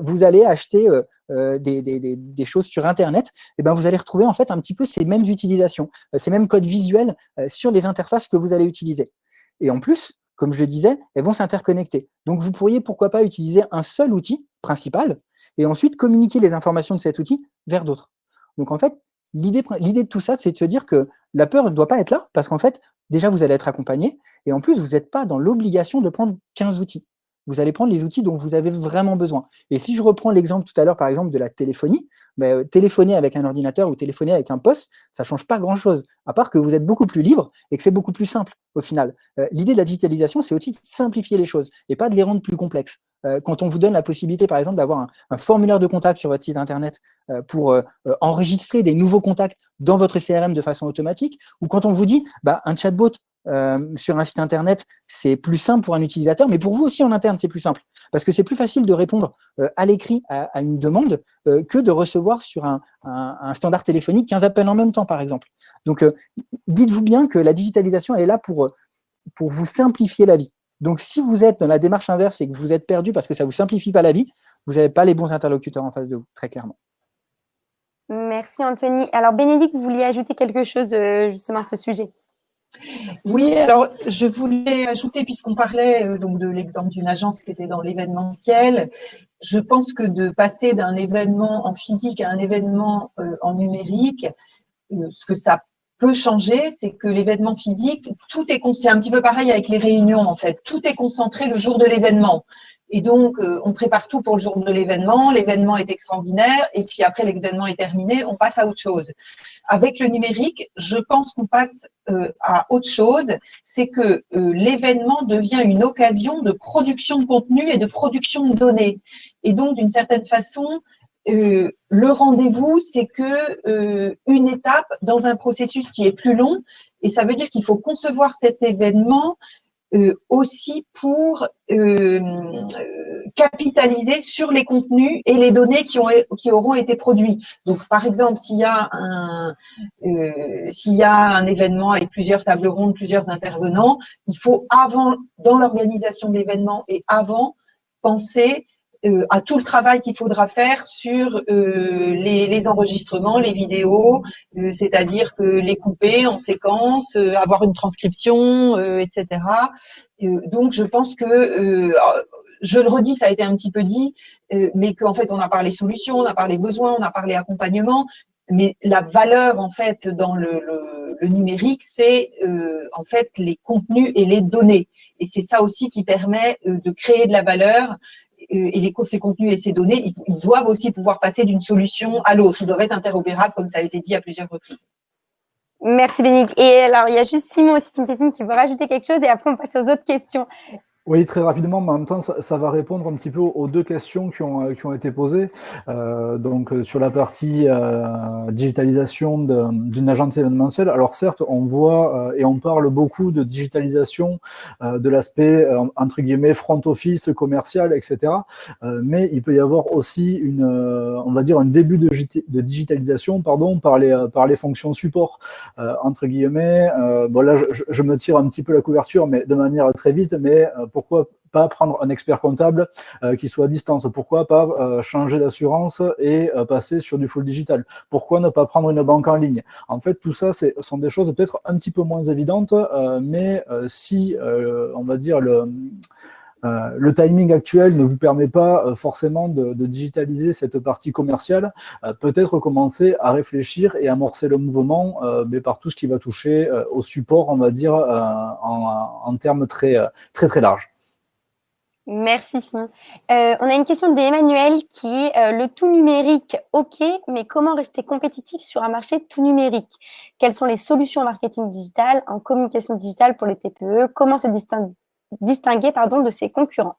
vous allez acheter des, choses sur Internet, et ben vous allez retrouver en fait un petit peu ces mêmes utilisations, ces mêmes codes visuels sur les interfaces que vous allez utiliser. Et en plus, comme je le disais, elles vont s'interconnecter. Donc, vous pourriez, pourquoi pas, utiliser un seul outil principal et ensuite communiquer les informations de cet outil vers d'autres. Donc en fait, l'idée de tout ça, c'est de se dire que la peur ne doit pas être là, parce qu'en fait, déjà, vous allez être accompagné, et en plus, vous n'êtes pas dans l'obligation de prendre 15 outils. Vous allez prendre les outils dont vous avez vraiment besoin. Et si je reprends l'exemple tout à l'heure, par exemple, de la téléphonie, ben, téléphoner avec un ordinateur ou téléphoner avec un poste, ça ne change pas grand-chose, à part que vous êtes beaucoup plus libre et que c'est beaucoup plus simple au final. Euh, l'idée de la digitalisation, c'est aussi de simplifier les choses et pas de les rendre plus complexes. Euh, quand on vous donne la possibilité, par exemple, d'avoir un, formulaire de contact sur votre site Internet euh, pour euh, enregistrer des nouveaux contacts dans votre CRM de façon automatique, ou quand on vous dit bah, un chatbot sur un site Internet, c'est plus simple pour un utilisateur, mais pour vous aussi en interne, c'est plus simple. Parce que c'est plus facile de répondre à l'écrit à, une demande que de recevoir sur un, standard téléphonique 15 appels en même temps, par exemple. Donc, dites-vous bien que la digitalisation, elle est là pour, pour vous simplifier la vie. Donc, si vous êtes dans la démarche inverse et que vous êtes perdu parce que ça ne vous simplifie pas la vie, vous n'avez pas les bons interlocuteurs en face de vous, très clairement. Merci Anthony. Alors Bénédicte, vous vouliez ajouter quelque chose euh, justement à ce sujet? Oui, alors je voulais ajouter, puisqu'on parlait euh, donc de l'exemple d'une agence qui était dans l'événementiel, je pense que de passer d'un événement en physique à un événement euh, en numérique, ce que ça peut changer, c'est que l'événement physique, tout est c'est un petit peu pareil avec les réunions en fait, tout est concentré le jour de l'événement. Et donc, euh, on prépare tout pour le jour de l'événement, l'événement est extraordinaire, et puis après l'événement est terminé, on passe à autre chose. Avec le numérique, je pense qu'on passe euh, à autre chose, c'est que euh, l'événement devient une occasion de production de contenu et de production de données. Et donc, d'une certaine façon, euh, le rendez-vous, c'est que euh, une étape dans un processus qui est plus long, et ça veut dire qu'il faut concevoir cet événement euh, aussi pour capitaliser sur les contenus et les données qui, ont, qui auront été produits. Donc, par exemple, s'il y a un s'il y a un événement avec plusieurs tables rondes, plusieurs intervenants, il faut avant, dans l'organisation de l'événement et avant, penser euh, à tout le travail qu'il faudra faire sur euh, les, enregistrements, les vidéos, euh, c'est-à-dire que les couper en séquence, avoir une transcription, etc. donc, je pense que je le redis, ça a été un petit peu dit, mais qu'en fait, on a parlé solutions, on a parlé besoins, on a parlé accompagnement, mais la valeur, en fait, dans le, le numérique, c'est en fait les contenus et les données. Et c'est ça aussi qui permet de créer de la valeur et les, ces contenus et ces données, ils, doivent aussi pouvoir passer d'une solution à l'autre. Ils doivent être interopérables, comme ça a été dit à plusieurs reprises. Merci Bénique. Et alors, il y a juste Simon aussi qui me dessine qui veut rajouter quelque chose et après on passe aux autres questions. Oui, très rapidement, mais en même temps, ça, va répondre un petit peu aux deux questions qui ont, qui ont été posées. Euh, donc, euh, sur la partie euh, digitalisation d'une agence événementielle, alors certes, on voit et on parle beaucoup de digitalisation de l'aspect, entre guillemets, front office, commercial, etc. mais il peut y avoir aussi une, on va dire, un début de, de digitalisation pardon, par, les, par les fonctions support, entre guillemets. bon, là, je, je, me tire un petit peu la couverture, mais de manière très vite, mais pourquoi pas prendre un expert comptable euh, qui soit à distance? Pourquoi pas euh, changer d'assurance et euh, passer sur du full digital? Pourquoi ne pas prendre une banque en ligne? En fait, tout ça, ce sont des choses peut-être un petit peu moins évidentes, mais si, on va dire, le... le timing actuel ne vous permet pas forcément de, digitaliser cette partie commerciale, peut-être commencer à réfléchir et amorcer le mouvement mais par tout ce qui va toucher au support, on va dire, en, termes très, très, très larges. Merci Simon. Euh, on a une question d'Emmanuel qui est euh, le tout numérique, ok, mais comment rester compétitif sur un marché tout numérique? Quelles sont les solutions marketing digital, en communication digitale pour les TPE Comment se distinguer, pardon, de ses concurrents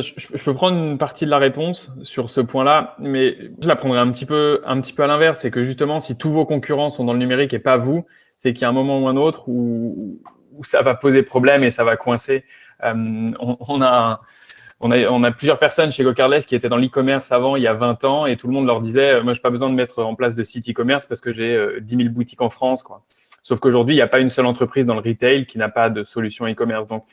je, peux prendre une partie de la réponse sur ce point-là, mais je la prendrai un petit peu, un petit peu à l'inverse. C'est que justement, si tous vos concurrents sont dans le numérique et pas vous, c'est qu'il y a un moment ou un autre où, ça va poser problème et ça va coincer. Euh, on, a, on, a, on, a, plusieurs personnes chez GoCardless qui étaient dans l'e-commerce avant, il y a 20 ans, et tout le monde leur disait, euh, moi, je n'ai pas besoin de mettre en place de site e-commerce parce que j'ai 10 euh, 000 boutiques en France. Quoi. Sauf qu'aujourd'hui, il n'y a pas une seule entreprise dans le retail qui n'a pas de solution e-commerce. Donc,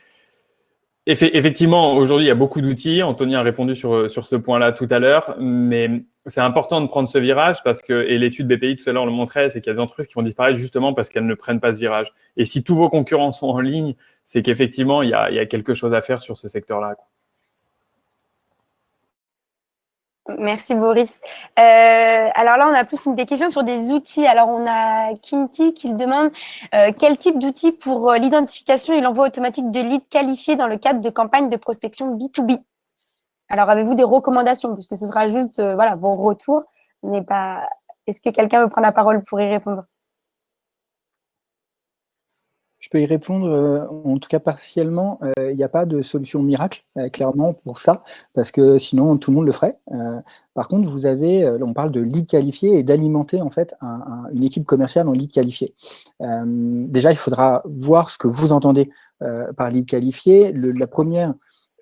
Effectivement, aujourd'hui, il y a beaucoup d'outils. Anthony a répondu sur, ce point-là tout à l'heure, mais c'est important de prendre ce virage parce que, et l'étude BPI tout à l'heure le montrait, c'est qu'il y a des entreprises qui vont disparaître justement parce qu'elles ne prennent pas ce virage. Et si tous vos concurrents sont en ligne, c'est qu'effectivement, il y a quelque chose à faire sur ce secteur-là. Merci Boris. Euh, alors là, on a plus des questions sur des outils. Alors on a Kinti qui demande euh, quel type d'outils pour euh, l'identification et l'envoi automatique de leads qualifiés dans le cadre de campagnes de prospection B2B. Alors avez-vous des recommandations? Puisque ce sera juste voilà, vos retours. N'est pas. Est-ce que quelqu'un veut prendre la parole pour y répondre? Je peux y répondre, euh, en tout cas partiellement. Il n'y a pas de solution miracle, euh, clairement, pour ça, parce que sinon, tout le monde le ferait. Euh, par contre, vous avez, on parle de lead qualifié et d'alimenter en fait une équipe commerciale en lead qualifié. déjà, il faudra voir ce que vous entendez par lead qualifié. la première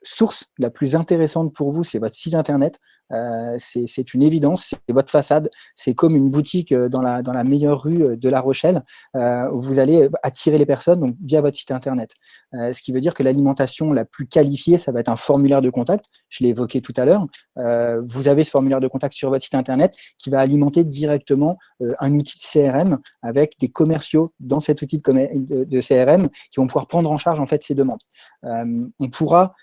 source la plus intéressante pour vous, c'est votre site internet. Euh, c'est une évidence, c'est votre façade, c'est comme une boutique euh, dans la, dans la meilleure rue euh, de La Rochelle, où vous allez attirer les personnes donc, via votre site internet. ce qui veut dire que l'alimentation la plus qualifiée, ça va être un formulaire de contact, je l'ai évoqué tout à l'heure. vous avez ce formulaire de contact sur votre site internet qui va alimenter directement un outil de CRM avec des commerciaux dans cet outil de, de, CRM qui vont pouvoir prendre en charge en fait ces demandes. on pourra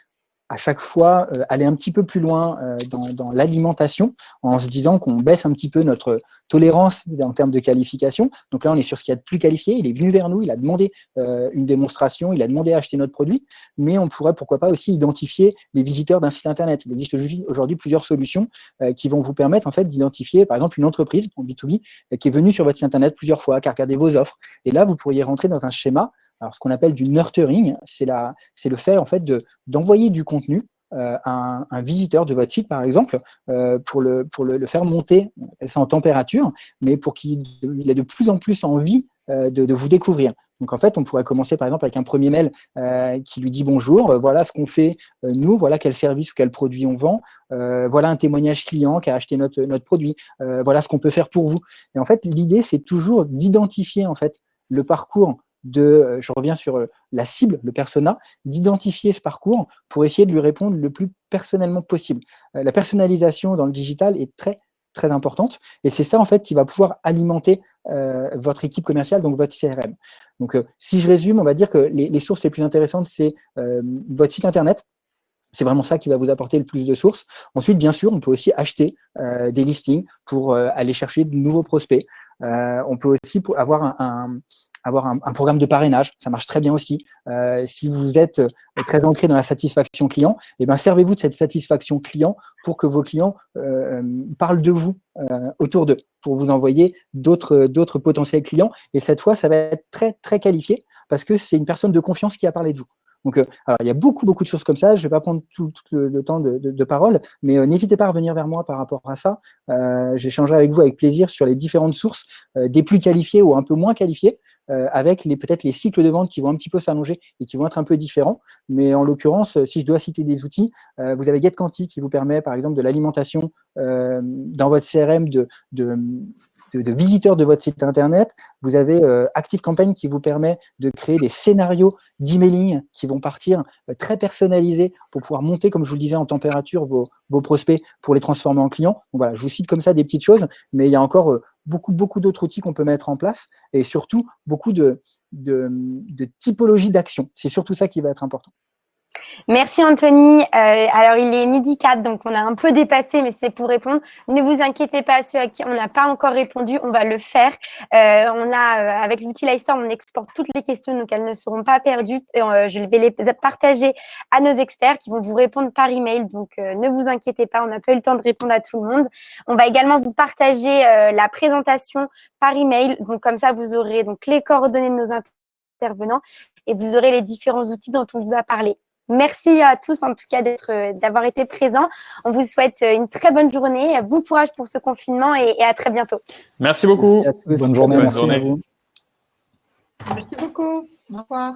à chaque fois euh, aller un petit peu plus loin euh, dans, l'alimentation en se disant qu'on baisse un petit peu notre tolérance en termes de qualification. Donc là, on est sur ce qu'il y a de plus qualifié. Il est venu vers nous, il a demandé euh, une démonstration, il a demandé à acheter notre produit, mais on pourrait pourquoi pas aussi identifier les visiteurs d'un site internet. Il existe aujourd'hui plusieurs solutions qui vont vous permettre en fait d'identifier par exemple une entreprise en B2B qui est venue sur votre site internet plusieurs fois, qui a regardé vos offres. Et là, vous pourriez rentrer dans un schéma alors, ce qu'on appelle du nurturing, c'est le fait en fait d'envoyer du contenu euh, à un, visiteur de votre site, par exemple, euh, pour, le, pour le, faire monter, on appelle ça en température, mais pour qu'il ait de plus en plus envie euh, de, vous découvrir. Donc, en fait, on pourrait commencer, par exemple, avec un premier mail qui lui dit « Bonjour, voilà ce qu'on fait nous, voilà quel service ou quel produit on vend, voilà un témoignage client qui a acheté notre, notre produit, voilà ce qu'on peut faire pour vous. » Et en fait, l'idée, c'est toujours d'identifier en fait le parcours de, euh, je reviens sur euh, la cible, le persona, d'identifier ce parcours pour essayer de lui répondre le plus personnellement possible. Euh, la personnalisation dans le digital est très, très importante et c'est ça en fait qui va pouvoir alimenter votre équipe commerciale, donc votre CRM. Donc si je résume, on va dire que les, sources les plus intéressantes, c'est votre site internet, c'est vraiment ça qui va vous apporter le plus de sources. Ensuite, bien sûr, on peut aussi acheter des listings pour aller chercher de nouveaux prospects. on peut aussi avoir un, avoir un, programme de parrainage, ça marche très bien aussi. si vous êtes très ancré dans la satisfaction client, eh ben, servez-vous de cette satisfaction client pour que vos clients parlent de vous autour d'eux, pour vous envoyer d'autres potentiels clients. Et cette fois, ça va être très, très qualifié parce que c'est une personne de confiance qui a parlé de vous. Donc, euh, il y a beaucoup, beaucoup de choses comme ça. Je ne vais pas prendre tout, le, temps de, parole, mais euh, n'hésitez pas à revenir vers moi par rapport à ça. Euh, J'échangerai avec vous avec plaisir sur les différentes sources, des plus qualifiées ou un peu moins qualifiées, avec peut-être les cycles de vente qui vont un petit peu s'allonger et qui vont être un peu différents. Mais en l'occurrence, si je dois citer des outils, vous avez GetQuanti qui vous permet, par exemple, de l'alimentation dans votre CRM de, de de, visiteurs de votre site internet. Vous avez euh, ActiveCampaign qui vous permet de créer des scénarios d'emailing qui vont partir euh, très personnalisés pour pouvoir monter, comme je vous le disais, en température vos, prospects pour les transformer en clients. je vous cite comme ça des petites choses, mais il y a encore euh, beaucoup, beaucoup d'autres outils qu'on peut mettre en place et surtout beaucoup de, de, de typologies d'actions. C'est surtout ça qui va être important. Merci Anthony. Euh, alors il est midi 4, donc on a un peu dépassé, mais c'est pour répondre. Ne vous inquiétez pas, ceux à qui on n'a pas encore répondu, on va le faire. Euh, on a, euh, avec l'outil Livestorm, on exporte toutes les questions, donc elles ne seront pas perdues. je vais les partager à nos experts qui vont vous répondre par email. Donc ne vous inquiétez pas, on n'a pas eu le temps de répondre à tout le monde. On va également vous partager la présentation par email. Donc comme ça, vous aurez donc les coordonnées de nos intervenants et vous aurez les différents outils dont on vous a parlé. Merci à tous en tout cas euh, d'avoir été présents. On vous souhaite euh, une très bonne journée, bon courage pour ce confinement et, à très bientôt. Merci beaucoup. Bonne journée. merci À vous. Merci beaucoup. Au revoir.